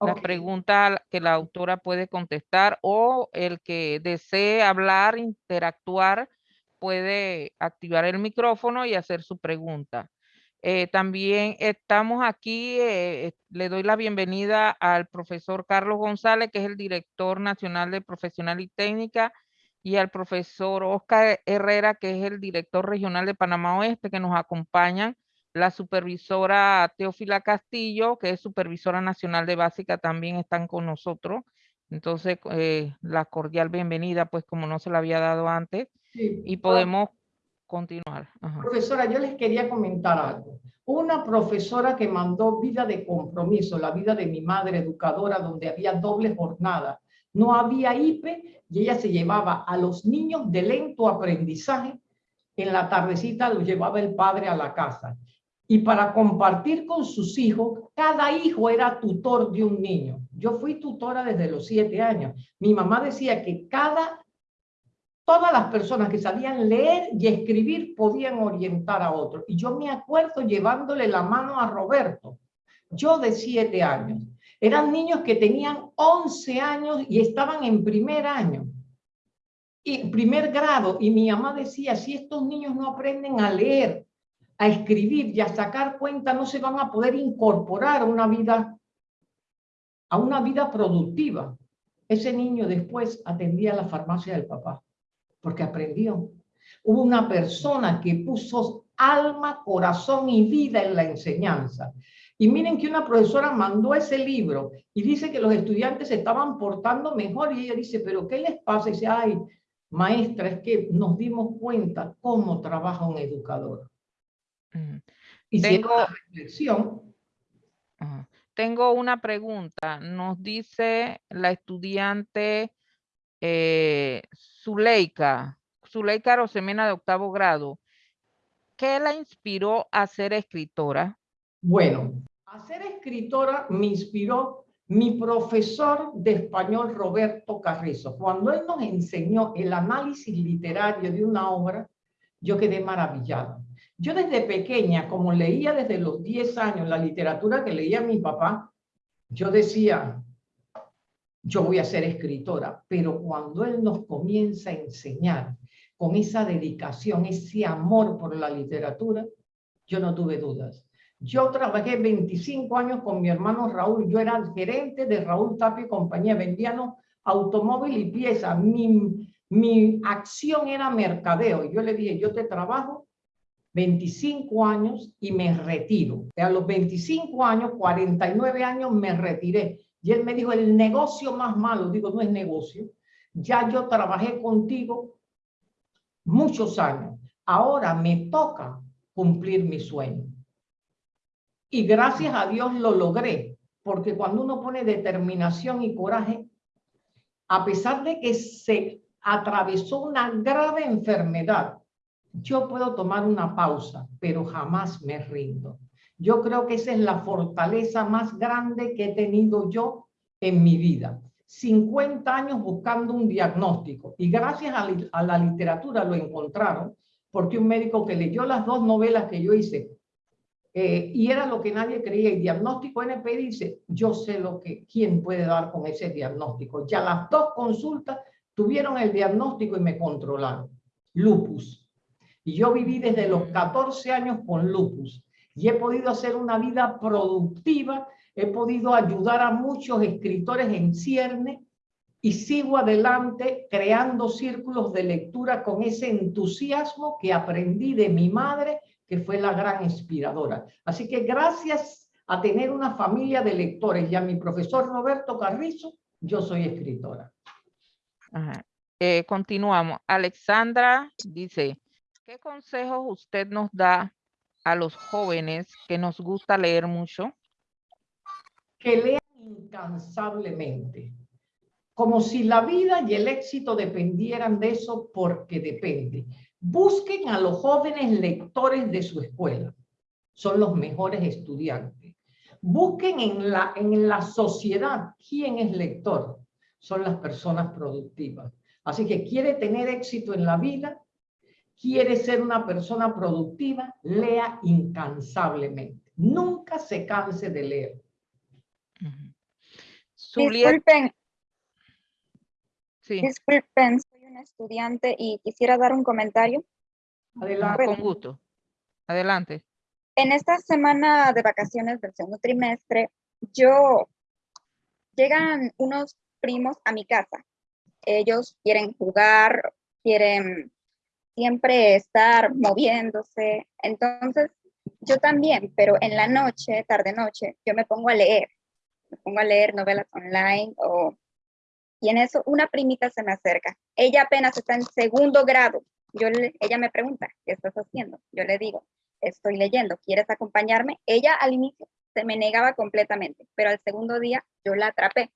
la pregunta que la autora puede contestar o el que desee hablar, interactuar, puede activar el micrófono y hacer su pregunta. Eh, también estamos aquí, eh, le doy la bienvenida al profesor Carlos González, que es el director nacional de profesional y técnica y al profesor Oscar Herrera, que es el director regional de Panamá Oeste, que nos acompañan, la supervisora Teófila Castillo, que es supervisora nacional de básica, también están con nosotros. Entonces, eh, la cordial bienvenida, pues como no se la había dado antes, y podemos continuar. Profesora, yo les quería comentar algo. Una profesora que mandó vida de compromiso, la vida de mi madre educadora, donde había doble jornada, no había IPE y ella se llevaba a los niños de lento aprendizaje. En la tardecita los llevaba el padre a la casa. Y para compartir con sus hijos, cada hijo era tutor de un niño. Yo fui tutora desde los siete años. Mi mamá decía que cada, todas las personas que sabían leer y escribir podían orientar a otros. Y yo me acuerdo llevándole la mano a Roberto, yo de siete años. Eran niños que tenían 11 años y estaban en primer año, y primer grado. Y mi mamá decía, si estos niños no aprenden a leer, a escribir y a sacar cuenta, no se van a poder incorporar a una vida, a una vida productiva. Ese niño después atendía la farmacia del papá, porque aprendió. Hubo una persona que puso alma, corazón y vida en la enseñanza. Y miren que una profesora mandó ese libro y dice que los estudiantes se estaban portando mejor y ella dice, pero ¿qué les pasa? Y dice, ay, maestra, es que nos dimos cuenta cómo trabaja un educador. Mm. Y Tengo- reflexión. Tengo una pregunta. Nos dice la estudiante eh, Zuleika, Zuleika Rosemena de octavo grado. ¿Qué la inspiró a ser escritora? Bueno, a ser escritora me inspiró mi profesor de español Roberto Carrizo. Cuando él nos enseñó el análisis literario de una obra, yo quedé maravillada. Yo desde pequeña, como leía desde los 10 años la literatura que leía mi papá, yo decía, yo voy a ser escritora, pero cuando él nos comienza a enseñar con esa dedicación, ese amor por la literatura, yo no tuve dudas. Yo trabajé 25 años con mi hermano Raúl, yo era gerente de Raúl Tapia y compañía, vendíamos automóvil y piezas, mi, mi acción era mercadeo. Yo le dije, yo te trabajo 25 años y me retiro. A los 25 años, 49 años, me retiré. Y él me dijo, el negocio más malo, digo, no es negocio. Ya yo trabajé contigo muchos años. Ahora me toca cumplir mi sueño. Y gracias a Dios lo logré, porque cuando uno pone determinación y coraje, a pesar de que se atravesó una grave enfermedad, yo puedo tomar una pausa, pero jamás me rindo. Yo creo que esa es la fortaleza más grande que he tenido yo en mi vida. 50 años buscando un diagnóstico y gracias a, a la literatura lo encontraron porque un médico que leyó las dos novelas que yo hice eh, y era lo que nadie creía, el diagnóstico NP dice, yo sé lo que, quién puede dar con ese diagnóstico. Ya las dos consultas tuvieron el diagnóstico y me controlaron. Lupus. Y yo viví desde los 14 años con lupus y he podido hacer una vida productiva, he podido ayudar a muchos escritores en cierne y sigo adelante creando círculos de lectura con ese entusiasmo que aprendí de mi madre, que fue la gran inspiradora. Así que gracias a tener una familia de lectores y a mi profesor Roberto Carrizo, yo soy escritora. Eh, continuamos. Alexandra dice, ¿qué consejos usted nos da a los jóvenes que nos gusta leer mucho? que lean incansablemente, como si la vida y el éxito dependieran de eso porque depende. Busquen a los jóvenes lectores de su escuela, son los mejores estudiantes. Busquen en la, en la sociedad quién es lector, son las personas productivas. Así que quiere tener éxito en la vida, quiere ser una persona productiva, lea incansablemente. Nunca se canse de leer. Zuliet, Disculpen, sí, disculpen, soy una estudiante y quisiera dar un comentario. Adelante. con gusto. Adelante. En esta semana de vacaciones del segundo trimestre, yo llegan unos primos a mi casa. Ellos quieren jugar, quieren siempre estar moviéndose. Entonces, yo también, pero en la noche, tarde noche, yo me pongo a leer. Me pongo a leer novelas online o y en eso una primita se me acerca. Ella apenas está en segundo grado. Yo ella me pregunta, ¿qué estás haciendo? Yo le digo, estoy leyendo, ¿quieres acompañarme? Ella al inicio se me negaba completamente, pero al segundo día yo la atrapé.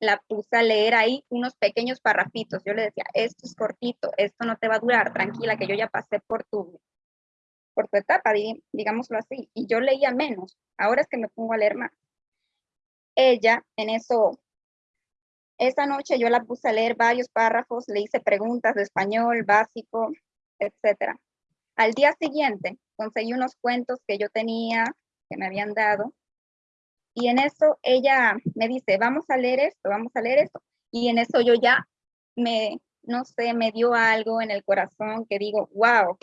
La puse a leer ahí unos pequeños parrafitos. Yo le decía, esto es cortito, esto no te va a durar, tranquila, que yo ya pasé por tu, por tu etapa, di- digámoslo así. Y yo leía menos, ahora es que me pongo a leer más. Ella en eso esa noche yo la puse a leer varios párrafos, le hice preguntas de español básico, etcétera. Al día siguiente conseguí unos cuentos que yo tenía, que me habían dado, y en eso ella me dice, vamos a leer esto, vamos a leer esto. Y en eso yo ya me, no sé, me dio algo en el corazón que digo, wow,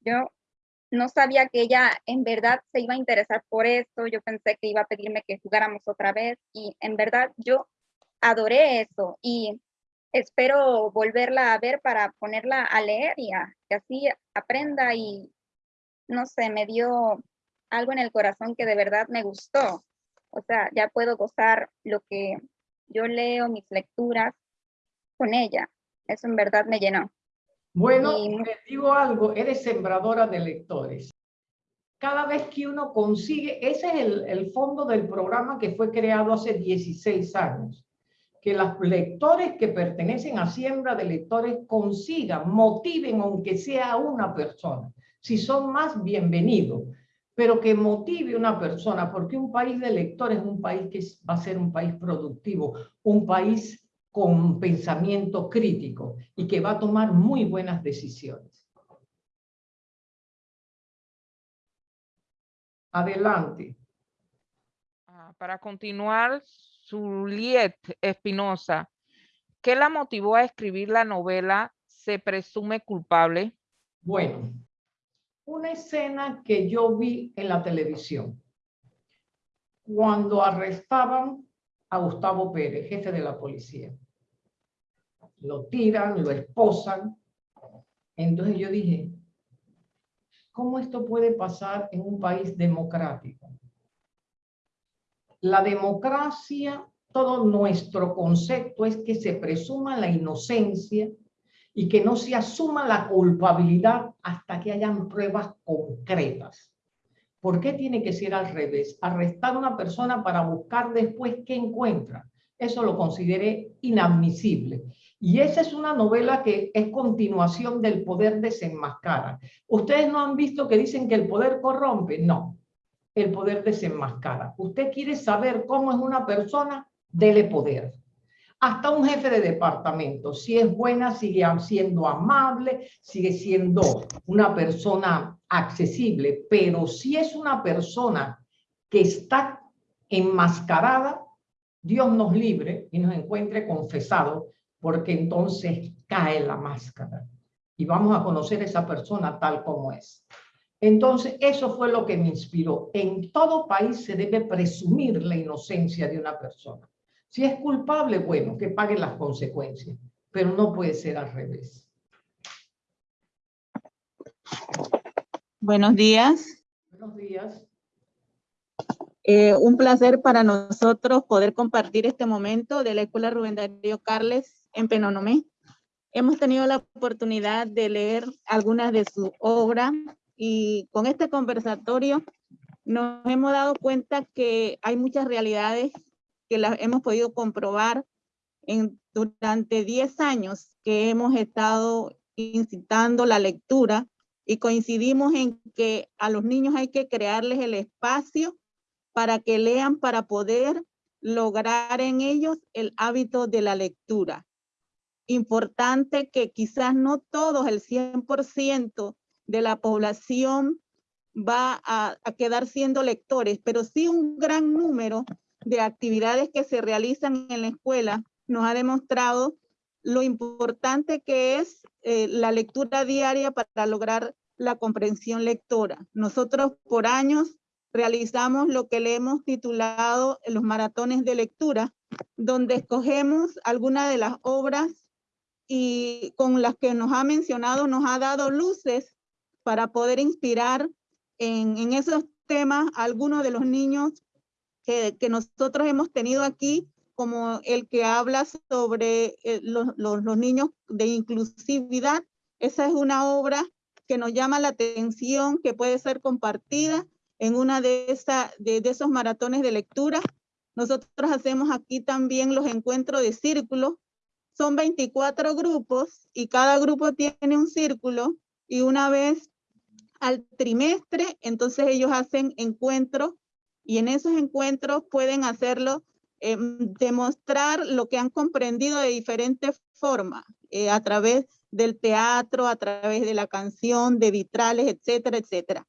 yo no sabía que ella en verdad se iba a interesar por esto, yo pensé que iba a pedirme que jugáramos otra vez y en verdad yo adoré eso y espero volverla a ver para ponerla a leer y que así aprenda y no sé, me dio algo en el corazón que de verdad me gustó. O sea, ya puedo gozar lo que yo leo, mis lecturas con ella. Eso en verdad me llenó. Bueno, les digo algo, eres sembradora de lectores. Cada vez que uno consigue, ese es el, el fondo del programa que fue creado hace 16 años, que los lectores que pertenecen a Siembra de Lectores consigan, motiven aunque sea una persona. Si son más, bienvenidos pero que motive una persona, porque un país de lectores es un país que va a ser un país productivo, un país con pensamiento crítico y que va a tomar muy buenas decisiones. Adelante. Ah, para continuar, Juliet Espinosa, ¿qué la motivó a escribir la novela Se presume culpable? Bueno, una escena que yo vi en la televisión. Cuando arrestaban a Gustavo Pérez, jefe de la policía. Lo tiran, lo esposan. Entonces yo dije, ¿cómo esto puede pasar en un país democrático? La democracia, todo nuestro concepto es que se presuma la inocencia y que no se asuma la culpabilidad hasta que hayan pruebas concretas. ¿Por qué tiene que ser al revés? Arrestar a una persona para buscar después qué encuentra. Eso lo consideré inadmisible. Y esa es una novela que es continuación del poder desenmascara. ¿Ustedes no han visto que dicen que el poder corrompe? No, el poder desenmascara. ¿Usted quiere saber cómo es una persona? Dele poder hasta un jefe de departamento. Si es buena, sigue siendo amable, sigue siendo una persona accesible, pero si es una persona que está enmascarada, Dios nos libre y nos encuentre confesado, porque entonces cae la máscara y vamos a conocer a esa persona tal como es. Entonces, eso fue lo que me inspiró. En todo país se debe presumir la inocencia de una persona. Si es culpable, bueno, que pague las consecuencias, pero no puede ser al revés. Buenos días. Buenos días. Eh, un placer para nosotros poder compartir este momento de la Escuela Rubén Darío Carles en Penonomé. Hemos tenido la oportunidad de leer algunas de sus obras y con este conversatorio nos hemos dado cuenta que hay muchas realidades que la hemos podido comprobar en, durante 10 años que hemos estado incitando la lectura y coincidimos en que a los niños hay que crearles el espacio para que lean, para poder lograr en ellos el hábito de la lectura. Importante que quizás no todos, el 100% de la población va a, a, quedar siendo lectores, pero sí un gran número de actividades que se realizan en la escuela nos ha demostrado lo importante que es eh, la lectura diaria para lograr la comprensión lectora. Nosotros por años realizamos lo que le hemos titulado los maratones de lectura, donde escogemos algunas de las obras y con las que nos ha mencionado, nos ha dado luces para poder inspirar en, en esos temas a algunos de los niños que, nosotros hemos tenido aquí, como el que habla sobre eh, los, los, niños de inclusividad. Esa es una obra que nos llama la atención, que puede ser compartida en una de, esa, de, esos maratones de lectura. Nosotros hacemos aquí también los encuentros de círculo. Son 24 grupos y cada grupo tiene un círculo y una vez al trimestre, entonces ellos hacen encuentros y en esos encuentros pueden hacerlo eh, demostrar lo que han comprendido de diferentes formas, eh, a través del teatro, a través de la canción, de vitrales, etcétera, etcétera.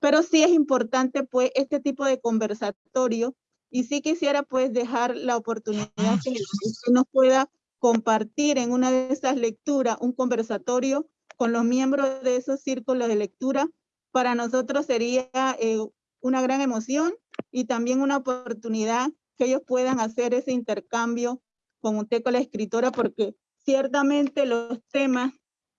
Pero sí es importante pues este tipo de conversatorio y sí quisiera pues dejar la oportunidad que usted nos pueda compartir en una de esas lecturas un conversatorio con los miembros de esos círculos de lectura. Para nosotros sería eh, una gran emoción y también una oportunidad que ellos puedan hacer ese intercambio con usted, con la escritora, porque ciertamente los temas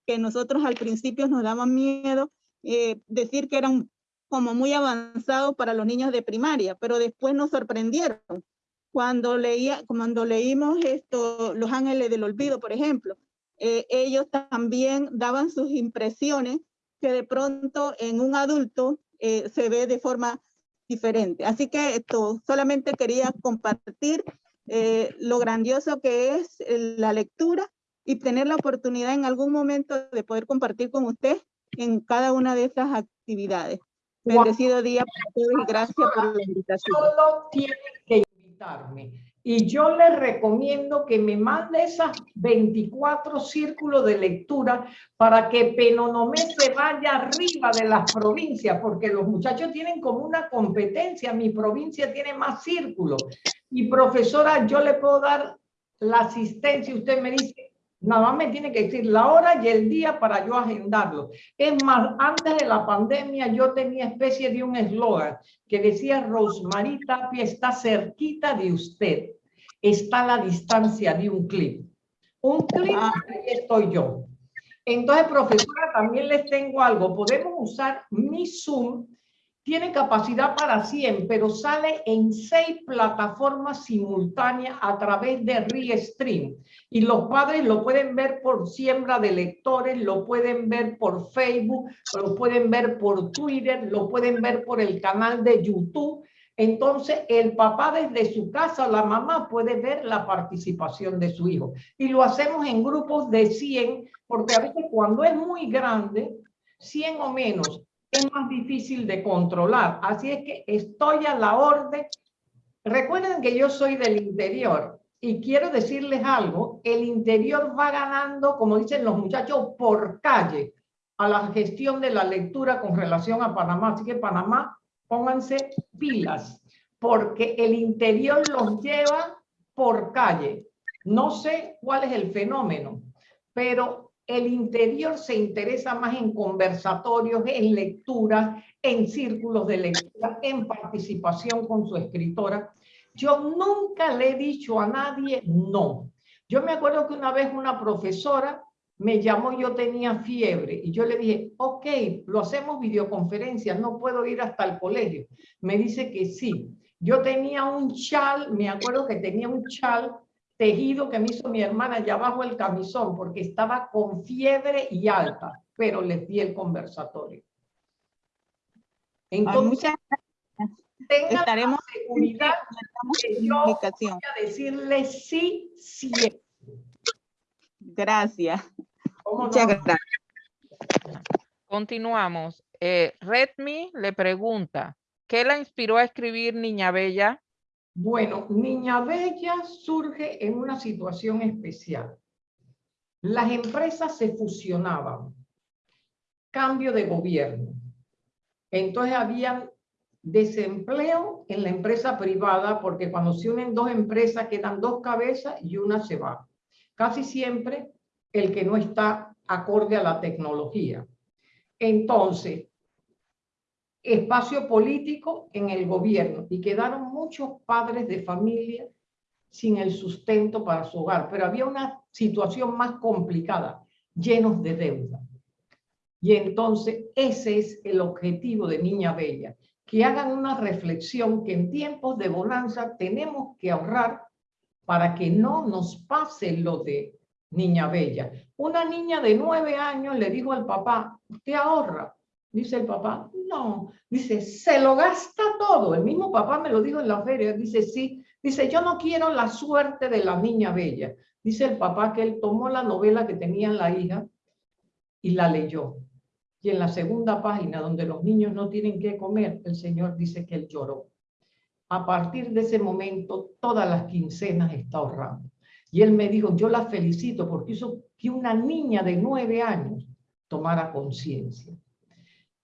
que nosotros al principio nos daban miedo, eh, decir que eran como muy avanzados para los niños de primaria, pero después nos sorprendieron. Cuando, leía, cuando leímos esto, Los Ángeles del Olvido, por ejemplo, eh, ellos también daban sus impresiones que de pronto en un adulto eh, se ve de forma diferente. Así que esto solamente quería compartir eh, lo grandioso que es la lectura y tener la oportunidad en algún momento de poder compartir con usted en cada una de esas actividades. Bendecido día para todos y gracias por la invitación. Solo tienen que invitarme. Y yo les recomiendo que me mande esas 24 círculos de lectura para que Penonomé se vaya arriba de las provincias, porque los muchachos tienen como una competencia. Mi provincia tiene más círculos. Y profesora, yo le puedo dar la asistencia. Usted me dice, Nada más me tiene que decir la hora y el día para yo agendarlo. Es más, antes de la pandemia yo tenía especie de un eslogan que decía Rosemary Tapia está cerquita de usted. Está a la distancia de un clip. Un clip, ah. ahí estoy yo. Entonces, profesora, también les tengo algo. Podemos usar mi Zoom tiene capacidad para 100, pero sale en seis plataformas simultáneas a través de Restream. Y los padres lo pueden ver por siembra de lectores, lo pueden ver por Facebook, lo pueden ver por Twitter, lo pueden ver por el canal de YouTube. Entonces, el papá desde su casa, la mamá puede ver la participación de su hijo. Y lo hacemos en grupos de 100, porque a veces cuando es muy grande, 100 o menos, es más difícil de controlar. Así es que estoy a la orden. Recuerden que yo soy del interior y quiero decirles algo, el interior va ganando, como dicen los muchachos, por calle a la gestión de la lectura con relación a Panamá. Así que Panamá, pónganse pilas, porque el interior los lleva por calle. No sé cuál es el fenómeno, pero el interior se interesa más en conversatorios, en lecturas, en círculos de lectura, en participación con su escritora. Yo nunca le he dicho a nadie no. Yo me acuerdo que una vez una profesora me llamó, yo tenía fiebre y yo le dije, ok, lo hacemos videoconferencia, no puedo ir hasta el colegio. Me dice que sí. Yo tenía un chal, me acuerdo que tenía un chal tejido que me hizo mi hermana allá abajo el camisón porque estaba con fiebre y alta, pero le di el conversatorio. Entonces, tenga la seguridad que yo voy a decirle sí siempre. Gracias. Muchas gracias. Continuamos. Eh, Redmi le pregunta, ¿qué la inspiró a escribir Niña Bella? Bueno, Niña Bella surge en una situación especial. Las empresas se fusionaban, cambio de gobierno. Entonces había desempleo en la empresa privada porque cuando se unen dos empresas quedan dos cabezas y una se va. Casi siempre el que no está acorde a la tecnología. Entonces, espacio político en el gobierno y quedaron muchos padres de familia sin el sustento para su hogar, pero había una situación más complicada, llenos de deuda. Y entonces ese es el objetivo de Niña Bella, que hagan una reflexión que en tiempos de bonanza tenemos que ahorrar para que no nos pase lo de Niña Bella. Una niña de nueve años le dijo al papá, usted ahorra, Dice el papá, no. Dice, se lo gasta todo. El mismo papá me lo dijo en la feria. Dice, sí. Dice, yo no quiero la suerte de la niña bella. Dice el papá que él tomó la novela que tenía la hija y la leyó. Y en la segunda página, donde los niños no tienen que comer, el Señor dice que él lloró. a partir de ese momento, todas las quincenas está ahorrando. Y él me dijo, yo la felicito porque hizo que una niña de nueve años tomara conciencia.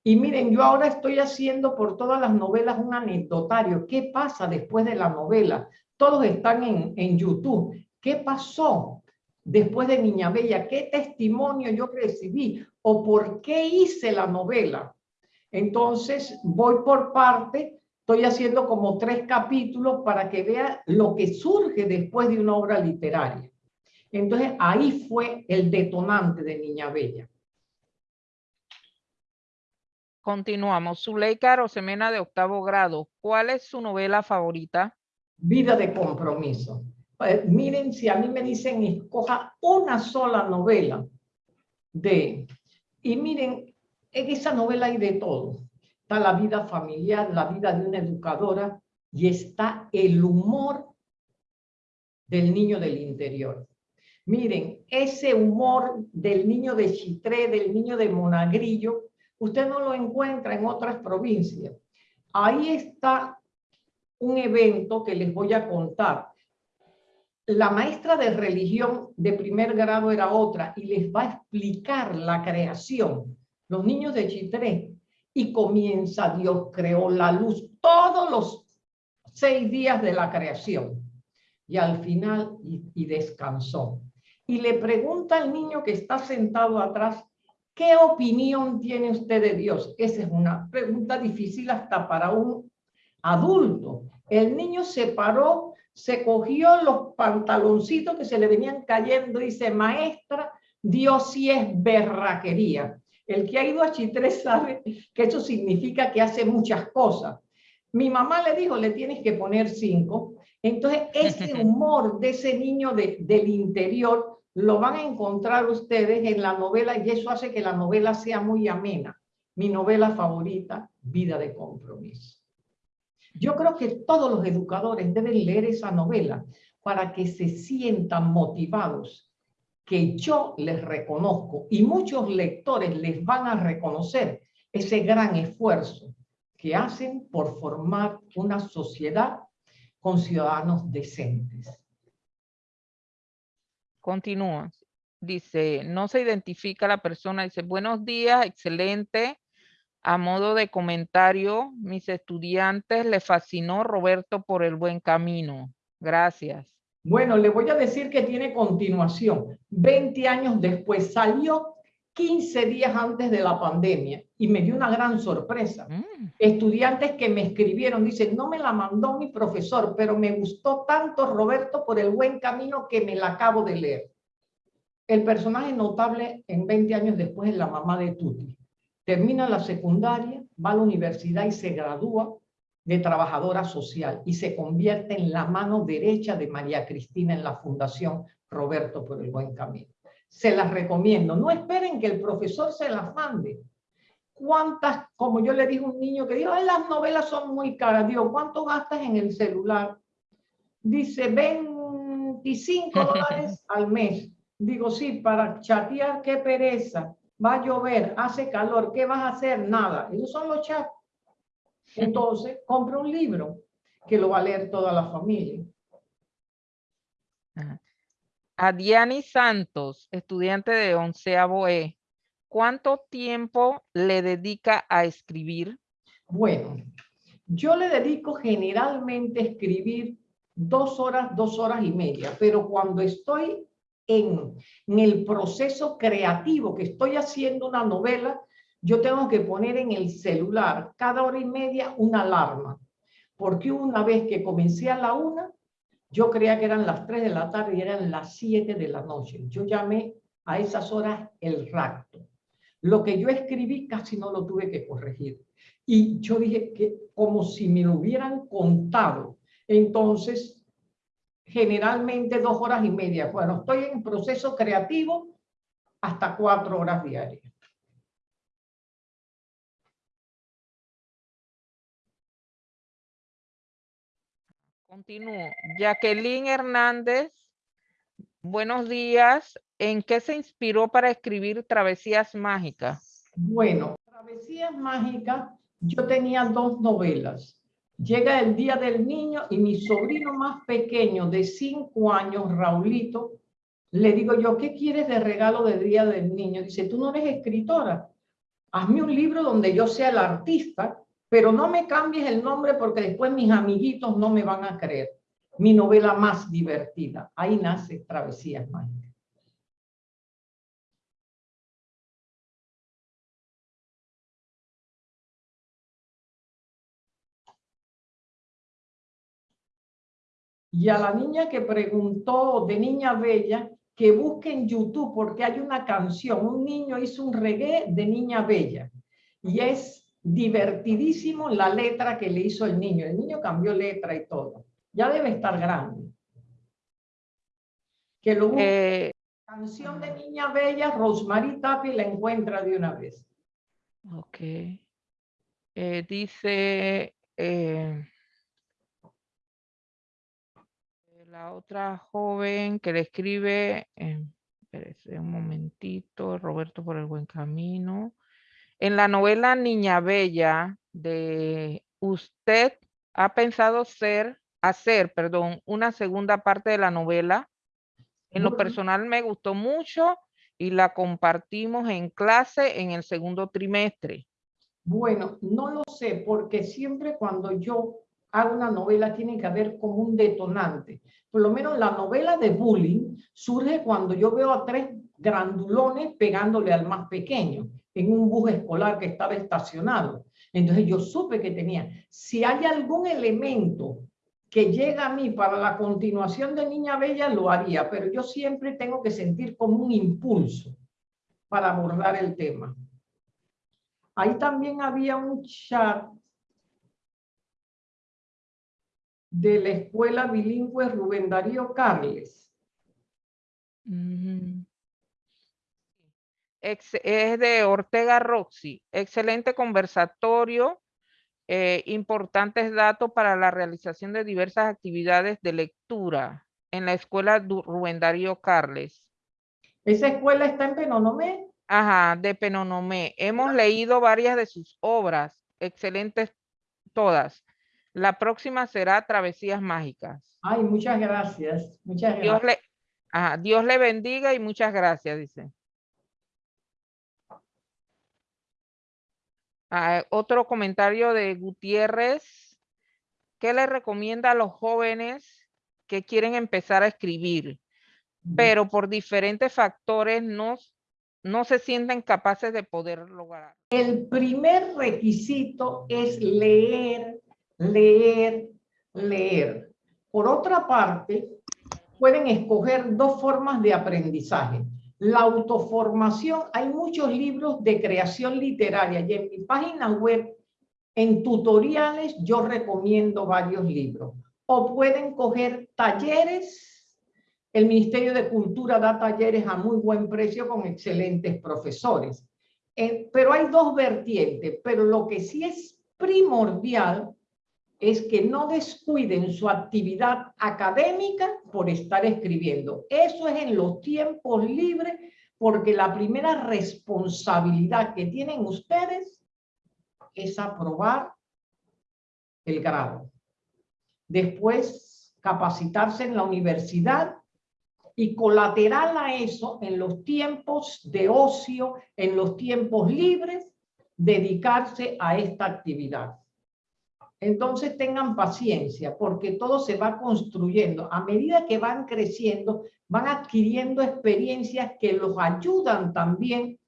Y miren, yo ahora estoy haciendo por todas las novelas un anecdotario. ¿Qué pasa después de la novela? Todos están en, en YouTube. ¿Qué pasó después de Niña Bella? ¿Qué testimonio yo recibí? ¿O por qué hice la novela? Entonces, voy por parte, estoy haciendo como tres capítulos para que vea lo que surge después de una obra literaria. Entonces, ahí fue el detonante de Niña Bella. Continuamos. Zuleika Rosemena de octavo grado. ¿Cuál es su novela favorita? Vida de compromiso. Eh, miren, si a mí me dicen escoja una sola novela de... Y miren, en esa novela hay de todo. Está la vida familiar, la vida de una educadora y está el humor del niño del interior. Miren, ese humor del niño de Chitré, del niño de Monagrillo, usted no lo encuentra en otras provincias. Ahí está un evento que les voy a contar. La maestra de religión de primer grado era otra y les va a explicar la creación. Los niños de Chitré. Y comienza, Dios creó la luz todos los seis días de la creación. Y al final, y, descansó. Y le pregunta al niño que está sentado atrás, ¿Qué opinión tiene usted de Dios? Esa es una pregunta difícil hasta para un adulto. El niño se paró, se cogió los pantaloncitos que se le venían cayendo y dice, maestra, Dios sí es berraquería. El que ha ido a Chitré sabe que eso significa que hace muchas cosas. Mi mamá le dijo, le tienes que poner cinco. Entonces, ese humor de ese niño de, del interior lo van a encontrar ustedes en la novela y eso hace que la novela sea muy amena. Mi novela favorita, Vida de Compromiso. Yo creo que todos los educadores deben leer esa novela para que se sientan motivados, que yo les reconozco y muchos lectores les van a reconocer ese gran esfuerzo que hacen por formar una sociedad con ciudadanos decentes. Continúa. Dice, no se identifica la persona. Dice, buenos días, excelente. A modo de comentario, mis estudiantes le fascinó Roberto por el buen camino. Gracias. Bueno, le voy a decir que tiene continuación. 20 años después salió 15 días antes de la pandemia y me dio una gran sorpresa. Mm. Estudiantes que me escribieron, dicen, no me la mandó mi profesor, pero me gustó tanto Roberto por el buen camino que me la acabo de leer. El personaje notable en 20 años después es la mamá de Tuti. Termina la secundaria, va a la universidad y se gradúa de trabajadora social y se convierte en la mano derecha de María Cristina en la Fundación Roberto por el Buen Camino se las recomiendo. No esperen que el profesor se las mande. ¿Cuántas, como yo le dije a un niño que dijo, las novelas son muy caras, digo, ¿cuánto gastas en el celular? Dice, 25 dólares al mes. Digo, sí, para chatear, qué pereza. Va a llover, hace calor, ¿qué vas a hacer? Nada. Esos son los chats. Entonces, compra un libro que lo va a leer toda la familia. A Diani Santos, estudiante de onceavo E, ¿cuánto tiempo le dedica a escribir? Bueno, yo le dedico generalmente a escribir dos horas, dos horas y media, pero cuando estoy en, en, el proceso creativo, que estoy haciendo una novela, yo tengo que poner en el celular cada hora y media una alarma, porque una vez que comencé a la una, yo creía que eran las 3 de la tarde y eran las 7 de la noche. Yo llamé a esas horas el rapto. Lo que yo escribí casi no lo tuve que corregir. Y yo dije que como si me lo hubieran contado. Entonces, generalmente dos horas y media. Bueno, estoy en proceso creativo hasta cuatro horas diarias. Continúo. Jacqueline Hernández, buenos días. ¿En qué se inspiró para escribir Travesías Mágicas? Bueno, Travesías Mágicas, yo tenía dos novelas. Llega el día del niño y mi sobrino más pequeño de cinco años, Raulito, le digo yo, ¿qué quieres de regalo del día del niño? Dice, tú no eres escritora. Hazme un libro donde yo sea el artista, pero no me cambies el nombre porque después mis amiguitos no me van a creer. Mi novela más divertida. Ahí nace Travesías Mágicas. Y a la niña que preguntó de Niña Bella, que busque en YouTube porque hay una canción, un niño hizo un reggae de Niña Bella y es divertidísimo la letra que le hizo el niño. El niño cambió letra y todo. Ya debe estar grande. Que lo. Eh, Canción de Niña Bella, Rosemary Tapi la encuentra de una vez. ok. Eh, dice eh, la otra joven que le escribe, eh, un momentito, Roberto por el buen camino. En la novela Niña Bella de usted ha pensado ser, hacer, perdón, una segunda parte de la novela. En lo personal me gustó mucho y la compartimos en clase en el segundo trimestre. Bueno, no lo sé, porque siempre cuando yo hago una novela tiene que haber como un detonante. Por lo menos la novela de bullying surge cuando yo veo a tres grandulones pegándole al más pequeño en un bus escolar que estaba estacionado. Entonces yo supe que tenía, si hay algún elemento que llega a mí para la continuación de Niña Bella, lo haría, pero yo siempre tengo que sentir como un impulso para abordar el tema. Ahí también había un chat de la escuela bilingüe Rubén Darío Carles. Ujú. Ex- es de Ortega Roxy. Excelente conversatorio. eh, importantes datos para la realización de diversas actividades de lectura en la escuela Du- Rubén Darío Carles. Esa escuela está en Penonomé. Ajá, de Penonomé. Hemos leído varias de sus obras, excelentes todas. La próxima será Travesías Mágicas. Ay, muchas gracias. Muchas Dios gracias. le, ajá, Dios le bendiga y muchas gracias, dice. Ah, otro comentario de Gutiérrez. ¿Qué le recomienda a los jóvenes que quieren empezar a escribir, pero por diferentes factores no, no se sienten capaces de poder lograr? El primer requisito es leer, leer, leer. Por otra parte, pueden escoger dos formas de aprendizaje. La autoformación, hay muchos libros de creación literaria y en mi página web, en tutoriales, yo recomiendo varios libros. O pueden coger talleres. El Ministerio de Cultura da talleres a muy buen precio con excelentes profesores. Eh, pero hay dos vertientes, pero lo que sí es primordial es que no descuiden su actividad académica por estar escribiendo. Eso es en los tiempos libres, porque la primera responsabilidad que tienen ustedes es aprobar el grado. Después, capacitarse en la universidad y colateral a eso, en los tiempos de ocio, en los tiempos libres, dedicarse a esta actividad. Entonces tengan paciencia porque todo se va construyendo. A medida que van creciendo, van adquiriendo experiencias que los ayudan también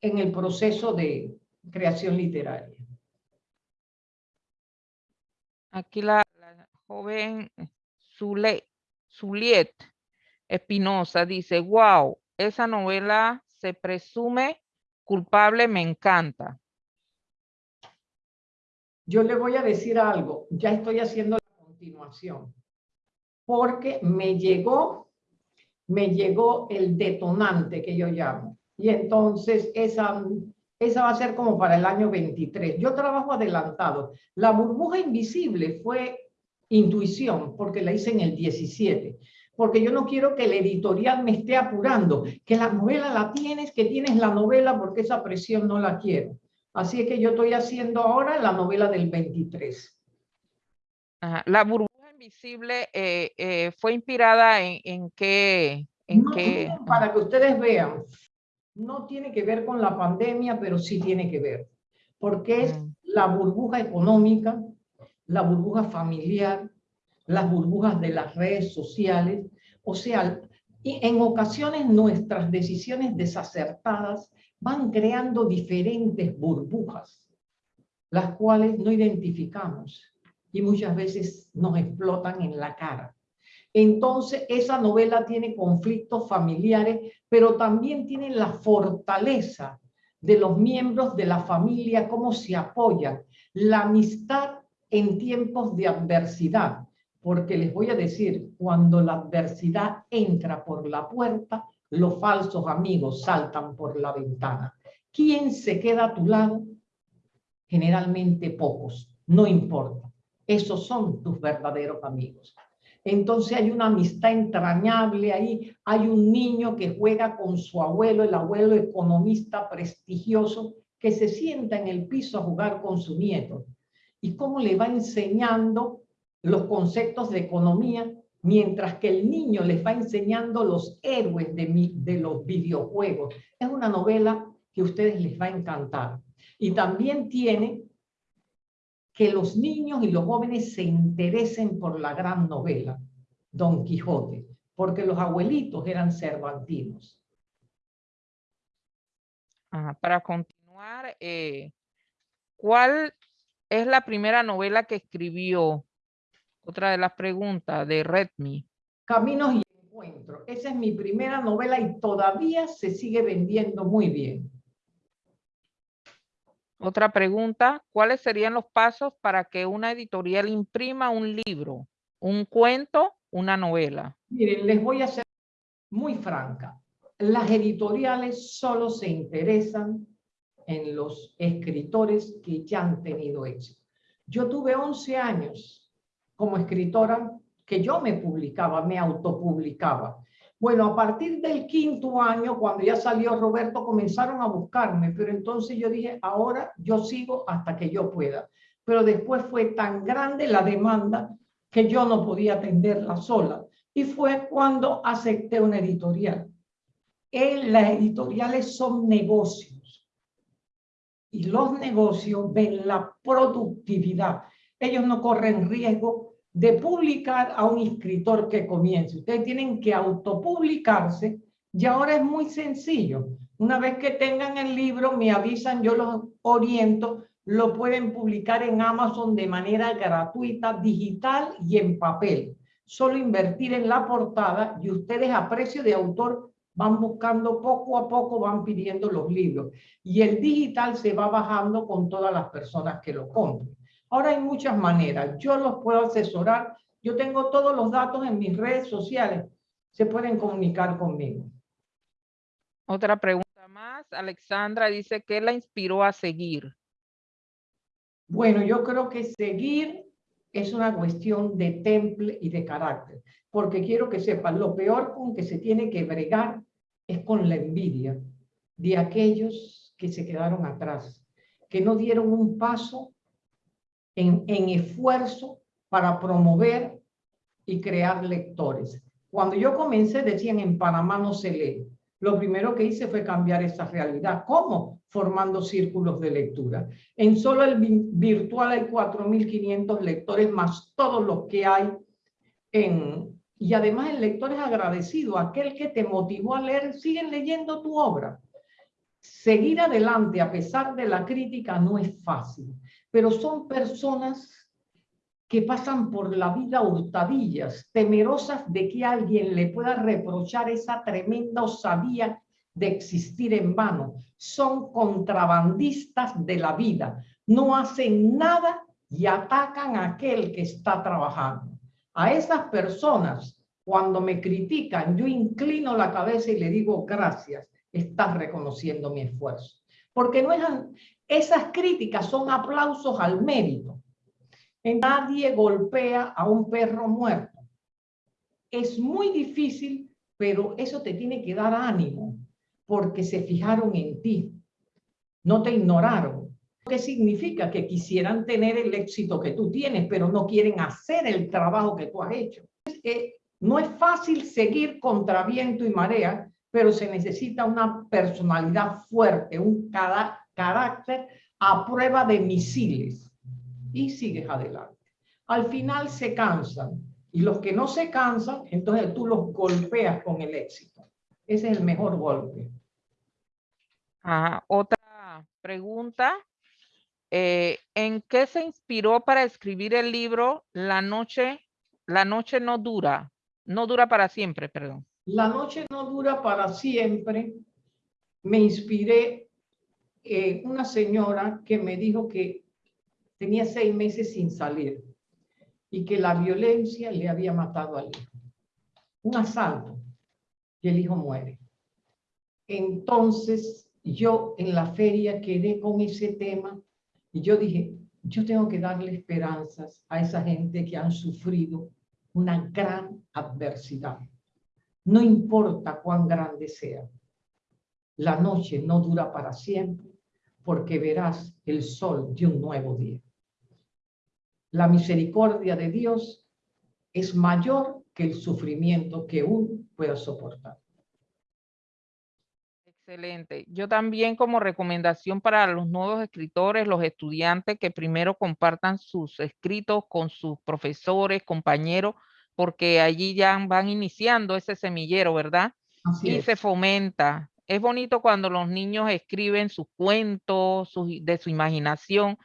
en el proceso de creación literaria. Aquí la, joven Zule- Zuliet Espinosa dice, wow, esa novela se presume culpable, me encanta. Yo le voy a decir algo, ya estoy haciendo la continuación, porque me llegó, me llegó el detonante que yo llamo. Y entonces esa, esa va a ser como para el año 23. Yo trabajo adelantado. La burbuja invisible fue intuición, porque la hice en el 17. Porque yo no quiero que el editorial me esté apurando, que la novela la tienes, que tienes la novela, porque esa presión no la quiero. Así es que yo estoy haciendo ahora la novela del 23. Ajá, La burbuja invisible eh, eh, fue inspirada en, en qué, en No, qué, miren, para que ustedes vean, no tiene que ver con la pandemia, pero sí tiene que ver, porque es Mm. la burbuja económica, la burbuja familiar, las burbujas de las redes sociales, o sea, y en ocasiones nuestras decisiones desacertadas van creando diferentes burbujas, las cuales no identificamos y muchas veces nos explotan en la cara. Entonces, esa novela tiene conflictos familiares, pero también tiene la fortaleza de los miembros de la familia, cómo se apoyan, la amistad en tiempos de adversidad. Porque les voy a decir, cuando la adversidad entra por la puerta, los falsos amigos saltan por la ventana. ¿Quién se queda a tu lado? Generalmente pocos, no importa. Esos son tus verdaderos amigos. Entonces hay una amistad entrañable ahí. Hay un niño que juega con su abuelo, el abuelo economista prestigioso, que se sienta en el piso a jugar con su nieto. Y cómo le va enseñando los conceptos de economía, mientras que el niño les va enseñando los héroes de, mi- de los videojuegos. Es una novela que a ustedes les va a encantar. Y también tiene que los niños y los jóvenes se interesen por la gran novela, Don Quijote, porque los abuelitos eran cervantinos. Para continuar, eh, ¿cuál es la primera novela que escribió? Otra de las preguntas de Redmi. Caminos y Encuentros. Esa es mi primera novela y todavía se sigue vendiendo muy bien. Otra pregunta, ¿cuáles serían los pasos para que una editorial imprima un libro, un cuento, una novela? Miren, les voy a ser muy franca. Las editoriales solo se interesan en los escritores que ya han tenido éxito. Yo tuve 11 años como escritora que yo me publicaba, me autopublicaba. Bueno, a partir del quinto año, cuando ya salió Roberto, comenzaron a buscarme, pero entonces yo dije, ahora yo sigo hasta que yo pueda. Pero después fue tan grande la demanda que yo no podía atenderla sola. Y fue cuando acepté una editorial. En las editoriales son negocios. Y los negocios ven la productividad. Ellos no corren riesgo de publicar a un escritor que comience. Ustedes tienen que autopublicarse y ahora es muy sencillo. Una vez que tengan el libro, me avisan, yo los oriento, lo pueden publicar en Amazon de manera gratuita, digital y en papel. Solo invertir en la portada y ustedes a precio de autor van buscando poco a poco, van pidiendo los libros. Y el digital se va bajando con todas las personas que lo compren. Ahora hay muchas maneras. Yo los puedo asesorar. Yo tengo todos los datos en mis redes sociales. Se pueden comunicar conmigo. Otra pregunta más. Alexandra dice, ¿qué la inspiró a seguir? Bueno, yo creo que seguir es una cuestión de temple y de carácter, porque quiero que sepan, lo peor con que se tiene que bregar es con la envidia de aquellos que se quedaron atrás, que no dieron un paso en, esfuerzo para promover y crear lectores. Cuando yo comencé, decían en Panamá no se lee. Lo primero que hice fue cambiar esa realidad. ¿Cómo? Formando círculos de lectura. En solo el vi- virtual hay 4.500 lectores más todos los que hay en... Y además el lector es agradecido. Aquel que te motivó a leer, siguen leyendo tu obra. Seguir adelante a pesar de la crítica no es fácil, pero son personas que pasan por la vida hurtadillas, temerosas de que alguien le pueda reprochar esa tremenda osadía de existir en vano. Son contrabandistas de la vida, no hacen nada y atacan a aquel que está trabajando. A esas personas, cuando me critican, yo inclino la cabeza y le digo gracias, estás reconociendo mi esfuerzo. Porque no es, esas críticas son aplausos al mérito. Nadie golpea a un perro muerto. Es muy difícil, pero eso te tiene que dar ánimo, porque se fijaron en ti. No te ignoraron. ¿Qué significa? Que quisieran tener el éxito que tú tienes, pero no quieren hacer el trabajo que tú has hecho. No es fácil seguir contra viento y marea, pero se necesita una personalidad fuerte, un carácter a prueba de misiles. Y sigues adelante. Al final se cansan. Y los que no se cansan, entonces tú los golpeas con el éxito. Ese es el mejor golpe. Ah, otra pregunta. Eh, ¿En qué se inspiró para escribir el libro La noche, la noche no dura? No dura para siempre, perdón. La noche no dura para siempre. Me inspiré en una señora que me dijo que tenía seis meses sin salir y que la violencia le había matado al hijo. Un asalto y el hijo muere. Entonces yo en la feria quedé con ese tema y yo dije, yo tengo que darle esperanzas a esa gente que han sufrido una gran adversidad. No importa cuán grande sea. La noche no dura para siempre porque verás el sol de un nuevo día. La misericordia de Dios es mayor que el sufrimiento que uno pueda soportar. Excelente. Yo también como recomendación para los nuevos escritores, los estudiantes, que primero compartan sus escritos con sus profesores, compañeros, porque allí ya van iniciando ese semillero, ¿verdad? y se fomenta. Es bonito cuando los niños escriben sus cuentos de su imaginación.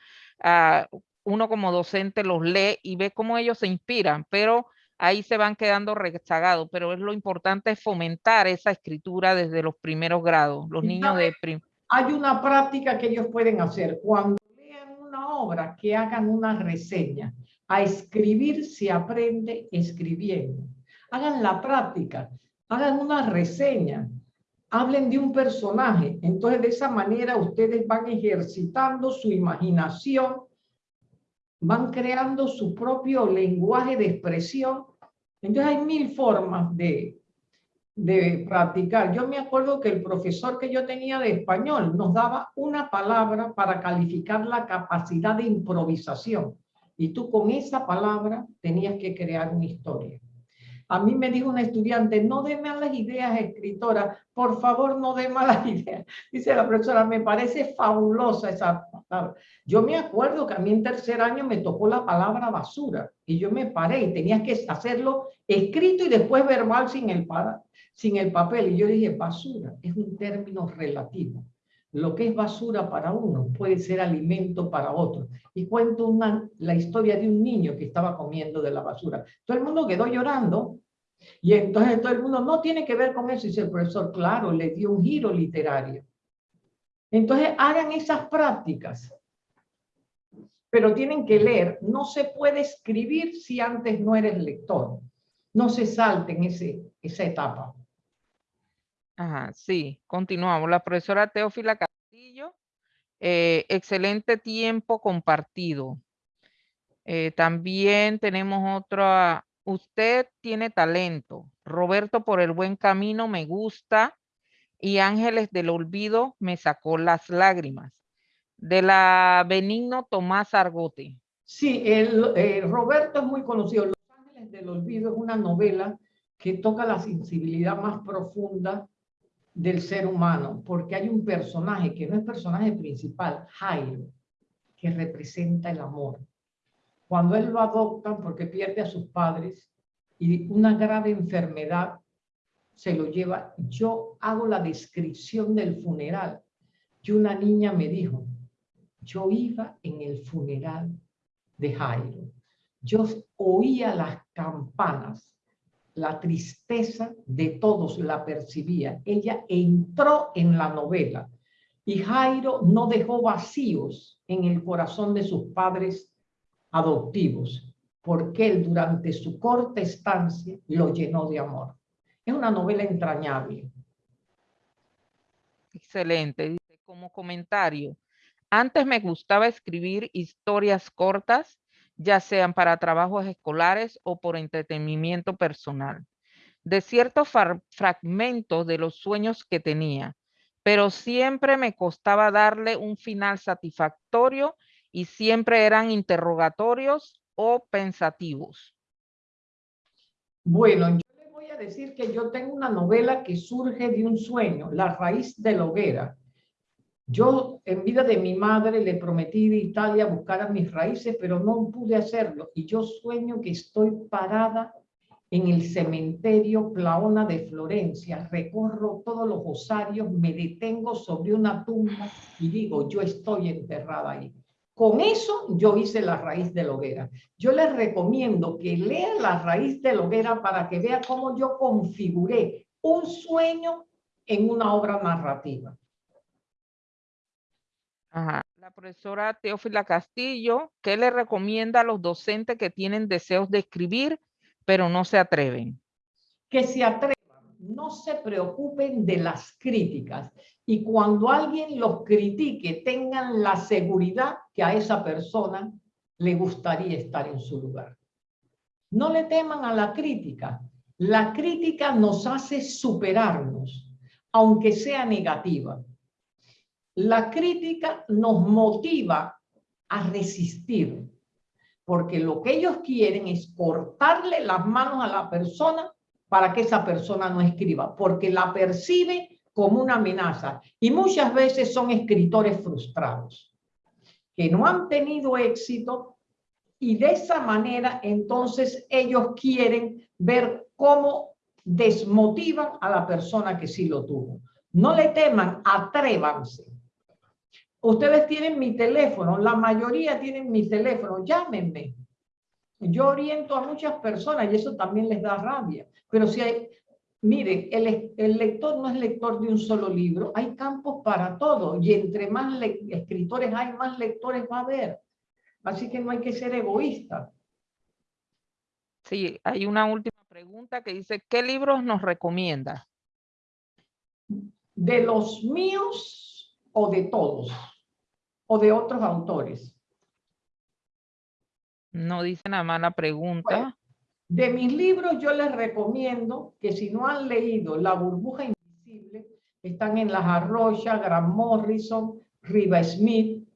Ah, uno como docente los lee y ve cómo ellos se inspiran, pero ahí se van quedando rezagados. Pero es lo importante es fomentar esa escritura desde los primeros grados. Los niños de Hay una práctica que ellos pueden hacer. Cuando lean una obra, que hagan una reseña a escribir se aprende escribiendo. Hagan la práctica, hagan una reseña, hablen de un personaje. Entonces, de esa manera ustedes van ejercitando su imaginación, van creando su propio lenguaje de expresión. Entonces, hay mil formas de, de practicar. Yo me acuerdo que el profesor que yo tenía de español nos daba una palabra para calificar la capacidad de improvisación. Y tú con esa palabra tenías que crear una historia. A mí me dijo una estudiante, no dé malas ideas, escritora, por favor no dé malas ideas. Dice la profesora, me parece fabulosa esa palabra. Yo me acuerdo que a mí en tercer año me tocó la palabra basura y yo me paré y tenía que hacerlo escrito y después verbal sin el, sin el papel. Y yo dije, basura es un término relativo lo que es basura para uno puede ser alimento para otro. Y cuento una, la historia de un niño que estaba comiendo de la basura. Todo el mundo quedó llorando y entonces todo el mundo no tiene que ver con eso. Y el profesor, claro, le dio un giro literario. Entonces hagan esas prácticas. Pero tienen que leer. No se puede escribir si antes no eres lector. No se salten ese, esa etapa. Ajá, sí, continuamos. La profesora Teófila Castillo, eh, excelente tiempo compartido. Eh, también tenemos otra, usted tiene talento. Roberto por el buen camino me gusta y Ángeles del olvido me sacó las lágrimas. De la Benigno Tomás Argote. Sí, el, eh, Roberto es muy conocido. Los Ángeles del olvido es una novela que toca la sensibilidad más profunda del ser humano, porque hay un personaje que no es personaje principal, Jairo, que representa el amor. Cuando él lo adoptan porque pierde a sus padres y una grave enfermedad se lo lleva, yo hago la descripción del funeral y una niña me dijo, yo iba en el funeral de Jairo, yo oía las campanas la tristeza de todos la percibía. Ella entró en la novela y Jairo no dejó vacíos en el corazón de sus padres adoptivos, porque él durante su corta estancia lo llenó de amor. Es una novela entrañable. Excelente. Como comentario, antes me gustaba escribir historias cortas ya sean para trabajos escolares o por entretenimiento personal, de ciertos fragmentos de los sueños que tenía, pero siempre me costaba darle un final satisfactorio y siempre eran interrogatorios o pensativos. Bueno, yo les voy a decir que yo tengo una novela que surge de un sueño, La raíz de la hoguera. Yo en vida de mi madre le prometí de Italia buscar a mis raíces, pero no pude hacerlo. Y yo sueño que estoy parada en el cementerio Plaona de Florencia, recorro todos los osarios, me detengo sobre una tumba y digo, yo estoy enterrada ahí. Con eso yo hice la raíz de la hoguera. Yo les recomiendo que lean la raíz de la hoguera para que vean cómo yo configuré un sueño en una obra narrativa. Ajá. La profesora Teófila Castillo, ¿qué le recomienda a los docentes que tienen deseos de escribir, pero no se atreven? Que se atrevan, no se preocupen de las críticas y cuando alguien los critique tengan la seguridad que a esa persona le gustaría estar en su lugar. No le teman a la crítica. La crítica nos hace superarnos, aunque sea negativa. La crítica nos motiva a resistir, porque lo que ellos quieren es cortarle las manos a la persona para que esa persona no escriba, porque la percibe como una amenaza. Y muchas veces son escritores frustrados, que no han tenido éxito y de esa manera entonces ellos quieren ver cómo desmotivan a la persona que sí lo tuvo. No le teman, atrévanse. Ustedes tienen mi teléfono, la mayoría tienen mi teléfono, llámenme. Yo oriento a muchas personas y eso también les da rabia. Pero si hay, miren, el, el lector no es lector de un solo libro, hay campos para todo y entre más escritores hay, más lectores va a haber. Así que no hay que ser egoísta. Sí, hay una última pregunta que dice, ¿qué libros nos recomienda? De los míos o de todos o de otros autores. No dice nada más la pregunta. de mis libros yo les recomiendo que si no han leído La burbuja invisible, están en Las Arroyas, Grant Morrison, Riva Smith,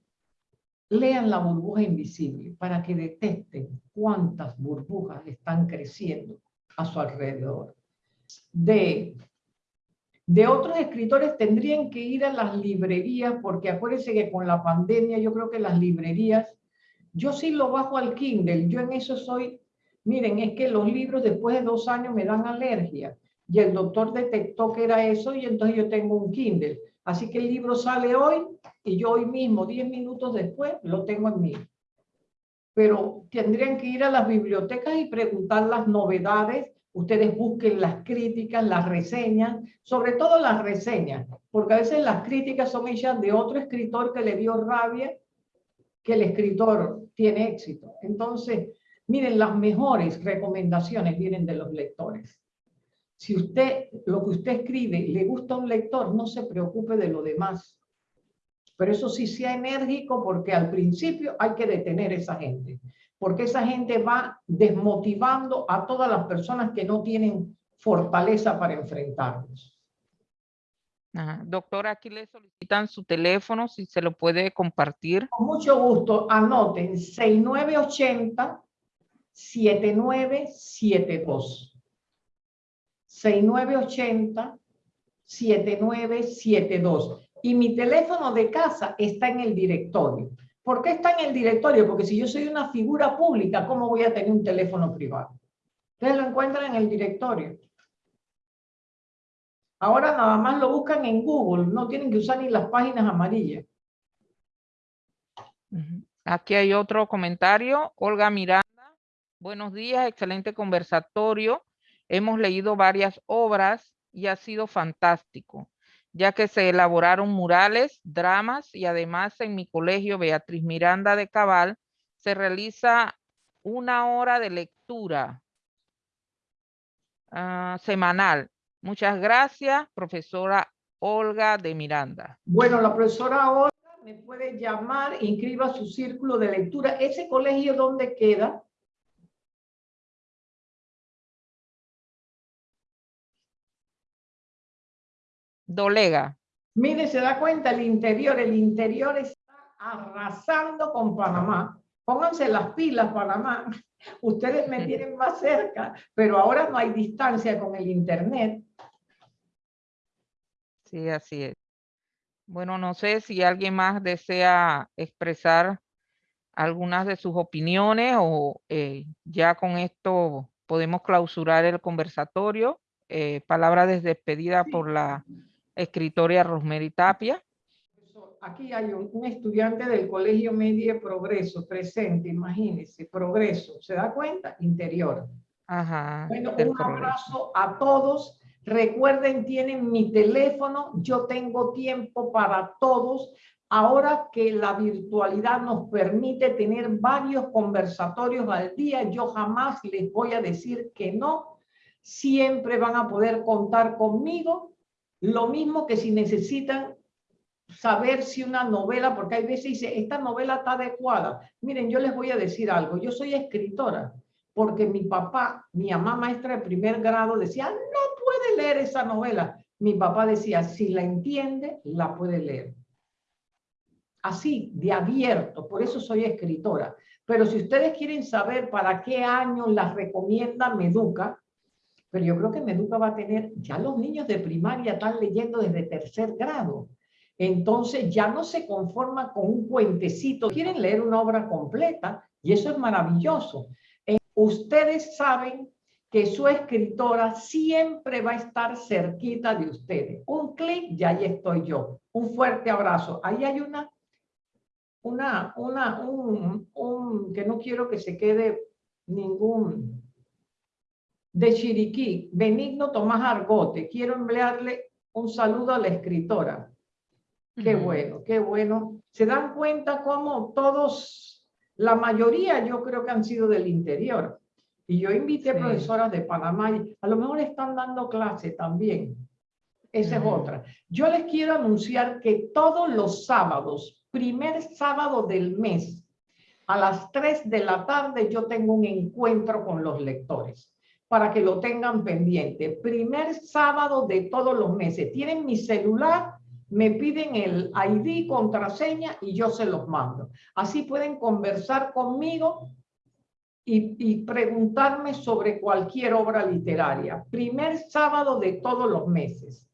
lean La burbuja invisible para que detecten cuántas burbujas están creciendo a su alrededor. De de otros escritores tendrían que ir a las librerías, porque acuérdense que con la pandemia yo creo que las librerías, yo sí lo bajo al Kindle, yo en eso soy, miren, es que los libros después de dos años me dan alergia, y el doctor detectó que era eso, y entonces yo tengo un Kindle. Así que el libro sale hoy, y yo hoy mismo, diez minutos después, lo tengo en mí. Pero tendrían que ir a las bibliotecas y preguntar las novedades ustedes busquen las críticas, las reseñas, sobre todo las reseñas, porque a veces las críticas son hechas de otro escritor que le dio rabia que el escritor tiene éxito. Entonces, miren, las mejores recomendaciones vienen de los lectores. Si usted, lo que usted escribe, le gusta a un lector, no se preocupe de lo demás. Pero eso sí sea enérgico porque al principio hay que detener a esa gente porque esa gente va desmotivando a todas las personas que no tienen fortaleza para enfrentarlos. Doctora, aquí le solicitan su teléfono, si se lo puede compartir. Con mucho gusto, anoten 6980-7972. 6980-7972. Y mi teléfono de casa está en el directorio. ¿Por qué está en el directorio? Porque si yo soy una figura pública, ¿cómo voy a tener un teléfono privado? Ustedes lo encuentran en el directorio. Ahora nada más lo buscan en Google, no tienen que usar ni las páginas amarillas. Aquí hay otro comentario. Olga Miranda, buenos días, excelente conversatorio. Hemos leído varias obras y ha sido fantástico ya que se elaboraron murales, dramas y además en mi colegio Beatriz Miranda de Cabal se realiza una hora de lectura ah, semanal. Muchas gracias, profesora Olga de Miranda. Bueno, la profesora Olga me puede llamar, inscriba su círculo de lectura. ¿Ese colegio dónde queda? Dolega. Mire, se da cuenta el interior, el interior está arrasando con Panamá. Pónganse las pilas, Panamá. Ustedes me tienen más cerca, pero ahora no hay distancia con el internet. Sí, así es. Bueno, no sé si alguien más desea expresar algunas de sus opiniones o eh, ya con esto podemos clausurar el conversatorio. Eh, palabra de despedida por la escritora Rosemary Tapia. Aquí hay un, un, estudiante del Colegio Medio Progreso presente, imagínense, Progreso, ¿se da cuenta? Interior. Ajá. Bueno, un abrazo a todos. Recuerden, tienen mi teléfono, yo tengo tiempo para todos. Ahora que la virtualidad nos permite tener varios conversatorios al día, yo jamás les voy a decir que no. Siempre van a poder contar conmigo. Lo mismo que si necesitan saber si una novela, porque hay veces dice, esta novela está adecuada. Miren, yo les voy a decir algo. Yo soy escritora porque mi papá, mi mamá maestra de primer grado decía, no puede leer esa novela. Mi papá decía, si la entiende, la puede leer así, de abierto, por eso soy escritora. Pero si ustedes quieren saber para qué año las recomienda Meduca, pero yo creo que Meduca va a tener, ya los niños de primaria están leyendo desde tercer grado. Entonces ya no se conforma con un cuentecito, quieren leer una obra completa y eso es maravilloso. Eh, ustedes saben que su escritora siempre va a estar cerquita de ustedes. Un clic y ahí estoy yo. Un fuerte abrazo. Ahí hay una una, una, un, un, que no quiero que se quede ningún, de Chiriquí, Benigno Tomás Argote. Quiero enviarle un saludo a la escritora. Qué bueno, qué bueno. Se dan cuenta cómo todos, la mayoría yo creo que han sido del interior. Y yo invité profesoras de Panamá y a lo mejor están dando clase también. Esa es otra. Yo les quiero anunciar que todos los sábados primer sábado del mes, a las 3 de la tarde, yo tengo un encuentro con los lectores para que lo tengan pendiente. Primer sábado de todos los meses. Tienen mi celular, me piden el ID, contraseña y yo se los mando. Así pueden conversar conmigo y, y, preguntarme sobre cualquier obra literaria. Primer sábado de todos los meses.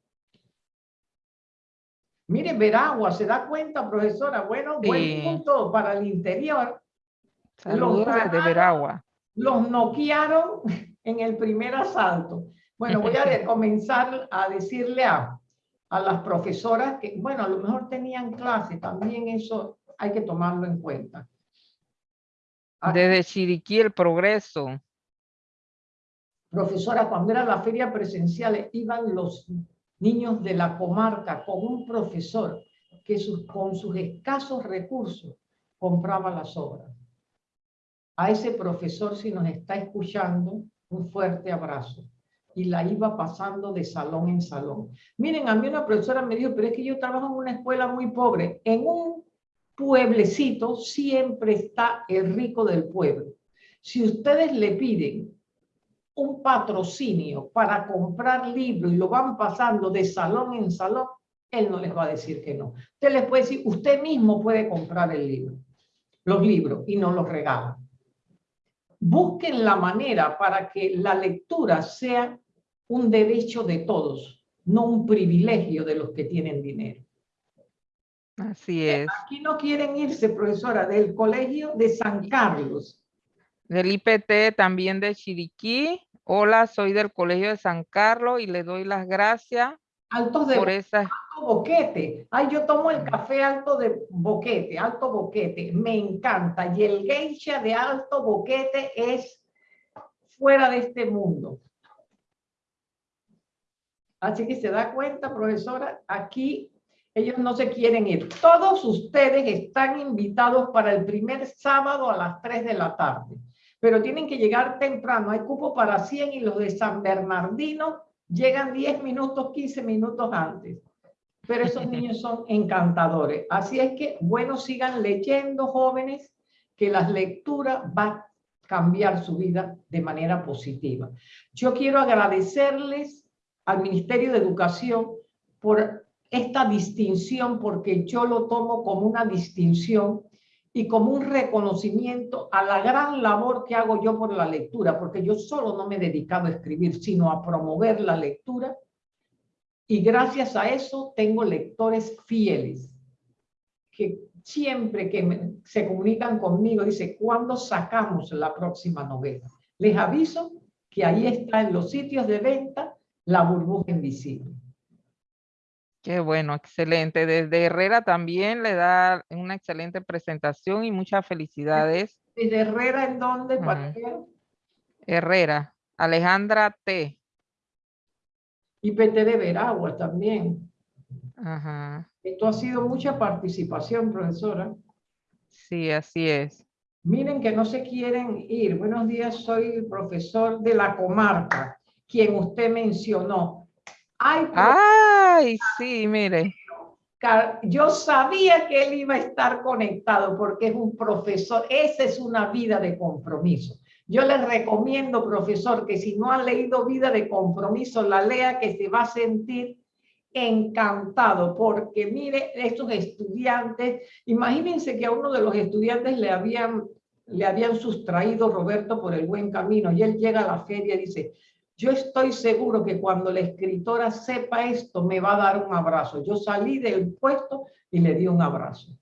Mire, Veragua, ¿se da cuenta, profesora? Bueno, buen punto para el interior. Saludos de Veragua. Los noquearon en el primer asalto. Bueno, voy a comenzar a decirle a, a las profesoras que, bueno, a lo mejor tenían clase, también eso hay que tomarlo en cuenta. Desde Chiriquí el progreso. Profesora, cuando era la feria presencial, iban los niños de la comarca con un profesor que sus, con sus escasos recursos compraba las obras. A ese profesor, si nos está escuchando, un fuerte abrazo. Y la iba pasando de salón en salón. Miren, a mí una profesora me dijo, pero es que yo trabajo en una escuela muy pobre. En un pueblecito siempre está el rico del pueblo. Si ustedes le piden un patrocinio para comprar libros y lo van pasando de salón en salón, él no les va a decir que no. Usted les puede decir, usted mismo puede comprar el libro, los libros, y no los regala. Busquen la manera para que la lectura sea un derecho de todos, no un privilegio de los que tienen dinero. Así es. Aquí no quieren irse, profesora, del colegio de San Carlos. Del IPT también de Chiriquí Hola, soy del Colegio de San Carlos y le doy las gracias Altos de por esa... Boquete. Ay, yo tomo el café Alto de Boquete, Alto Boquete. Me encanta. Y el geisha de Alto Boquete es fuera de este mundo. Así que se da cuenta, profesora, aquí ellos no se quieren ir. Todos ustedes están invitados para el primer sábado a las 3 de la tarde pero tienen que llegar temprano. Hay cupo para 100 y los de San Bernardino llegan 10 minutos, 15 minutos antes. Pero esos niños son encantadores. Así es que, bueno, sigan leyendo, jóvenes, que las lecturas van a cambiar su vida de manera positiva. Yo quiero agradecerles al Ministerio de Educación por esta distinción porque yo lo tomo como una distinción y como un reconocimiento a la gran labor que hago yo por la lectura, porque yo solo no me he dedicado a escribir, sino a promover la lectura. Y gracias a eso tengo lectores fieles, que siempre que se comunican conmigo, dice, ¿cuándo sacamos la próxima novela? Les aviso que ahí está en los sitios de venta la burbuja invisible. Qué bueno, excelente. Desde Herrera también le da una excelente presentación y muchas felicidades. ¿Desde Herrera en dónde? Herrera, Alejandra T. Y PT de Veragua también. Ajá. Esto ha sido mucha participación, profesora. Sí, así es. Miren que no se quieren ir. Buenos días, soy el profesor de la comarca, quien usted mencionó. Ay, Ay, sí, mire. Yo sabía que él iba a estar conectado porque es un profesor. Esa es una vida de compromiso. Yo les recomiendo, profesor, que si no ha leído Vida de Compromiso, la lea que se va a sentir encantado porque mire estos estudiantes, imagínense que a uno de los estudiantes le habían, le habían sustraído Roberto por el buen camino y él llega a la feria y dice, yo estoy seguro que cuando la escritora sepa esto, me va a dar un abrazo. Yo salí del puesto y le di un abrazo.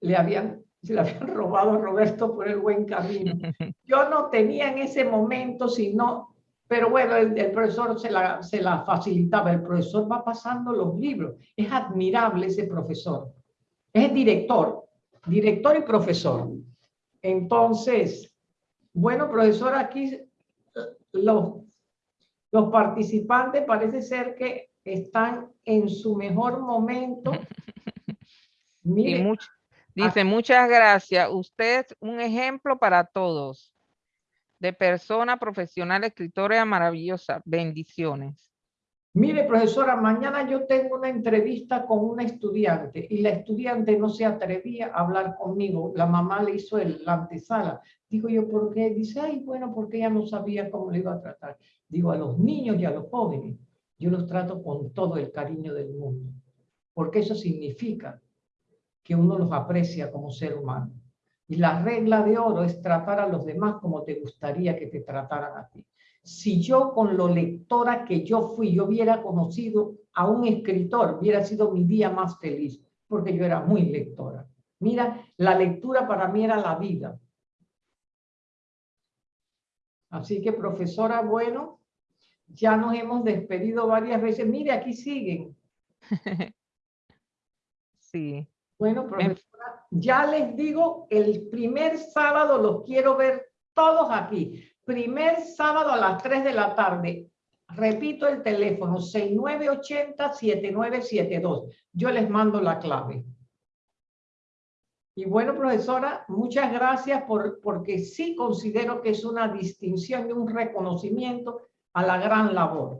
Le habían, le habían robado a Roberto por el buen camino. Yo no tenía en ese momento, sino, pero bueno, el, el profesor se la, se la facilitaba. El profesor va pasando los libros. Es admirable ese profesor. Es director, director y profesor. Entonces, bueno, profesor, aquí los los participantes parece ser que están en su mejor momento. dice, muchas gracias. Usted es un ejemplo para todos. De persona profesional, escritora maravillosa. Bendiciones. Mire, profesora, mañana yo tengo una entrevista con una estudiante y la estudiante no se atrevía a hablar conmigo. La mamá le hizo el, la antesala. Digo yo, ¿por qué? Dice, ay, bueno, porque ella no sabía cómo le iba a tratar. Digo, a los niños y a los jóvenes, yo los trato con todo el cariño del mundo, porque eso significa que uno los aprecia como ser humano. Y la regla de oro es tratar a los demás como te gustaría que te trataran a ti. Si yo con lo lectora que yo fui, yo hubiera conocido a un escritor, hubiera sido mi día más feliz, porque yo era muy lectora. Mira, la lectura para mí era la vida. Así que, profesora, bueno, ya nos hemos despedido varias veces. Mire, aquí siguen. Sí. Bueno, profesora, ya les digo, el primer sábado los quiero ver todos aquí. Primer sábado a las 3 de la tarde. Repito el teléfono, 6980-7972. Yo les mando la clave. Y bueno, profesora, muchas gracias por, porque sí considero que es una distinción y un reconocimiento a la gran labor.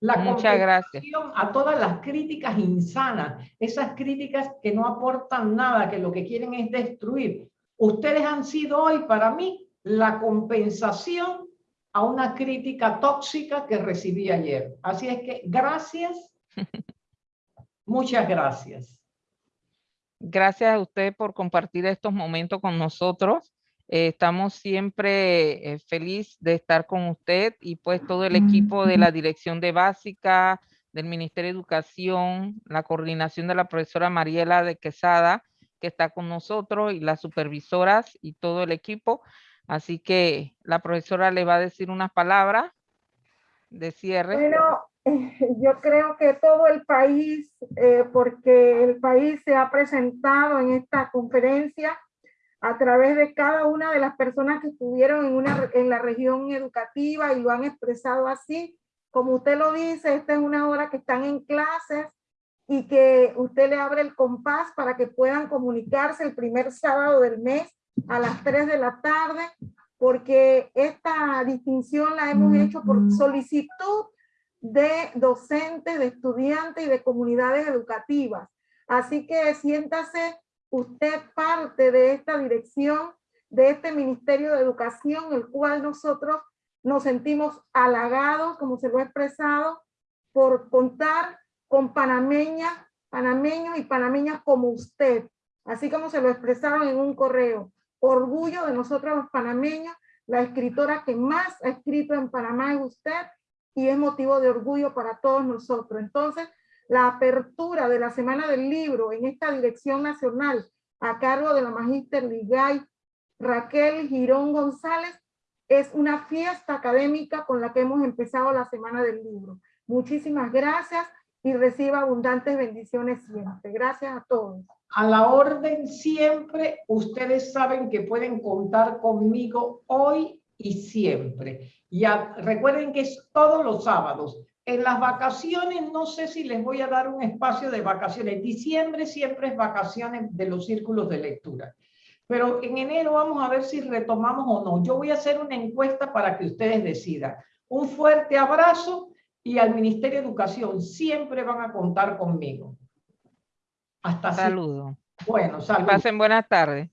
La Muchas gracias. A todas las críticas insanas, esas críticas que no aportan nada, que lo que quieren es destruir. Ustedes han sido hoy para mí la compensación a una crítica tóxica que recibí ayer. Así es que gracias, muchas gracias. Gracias a usted por compartir estos momentos con nosotros. Eh, estamos siempre eh, feliz de estar con usted y pues todo el equipo de la Dirección de Básica, del Ministerio de Educación, la coordinación de la profesora Mariela de Quesada, que está con nosotros, y las supervisoras y todo el equipo. Así que la profesora le va a decir unas palabras de cierre. Bueno, yo creo que todo el país, eh, porque el país se ha presentado en esta conferencia, a través de cada una de las personas que estuvieron en, una, en la región educativa y lo han expresado así. Como usted lo dice, esta es una hora que están en clases y que usted le abre el compás para que puedan comunicarse el primer sábado del mes a las 3 de la tarde, porque esta distinción la hemos hecho por solicitud de docentes, de estudiantes y de comunidades educativas. Así que siéntase usted parte de esta dirección, de este Ministerio de Educación, el cual nosotros nos sentimos halagados, como se lo he expresado, por contar con panameñas, panameños y panameñas como usted, así como se lo expresaron en un correo. Orgullo de nosotros los panameños, la escritora que más ha escrito en Panamá es usted y es motivo de orgullo para todos nosotros. Entonces, la apertura de la Semana del Libro en esta dirección nacional a cargo de la Magíster Ligay Raquel Girón González es una fiesta académica con la que hemos empezado la Semana del Libro. Muchísimas gracias y reciba abundantes bendiciones siempre. Gracias a todos. A la orden siempre, ustedes saben que pueden contar conmigo hoy y siempre. Ya recuerden que es todos los sábados. En las vacaciones, no sé si les voy a dar un espacio de vacaciones. Diciembre siempre es vacaciones de los círculos de lectura. Pero en enero vamos a ver si retomamos o no. Yo voy a hacer una encuesta para que ustedes decidan. Un fuerte abrazo y al Ministerio de Educación siempre van a contar conmigo. Hasta. Saludos. Bueno, saludos. pasen buenas tardes.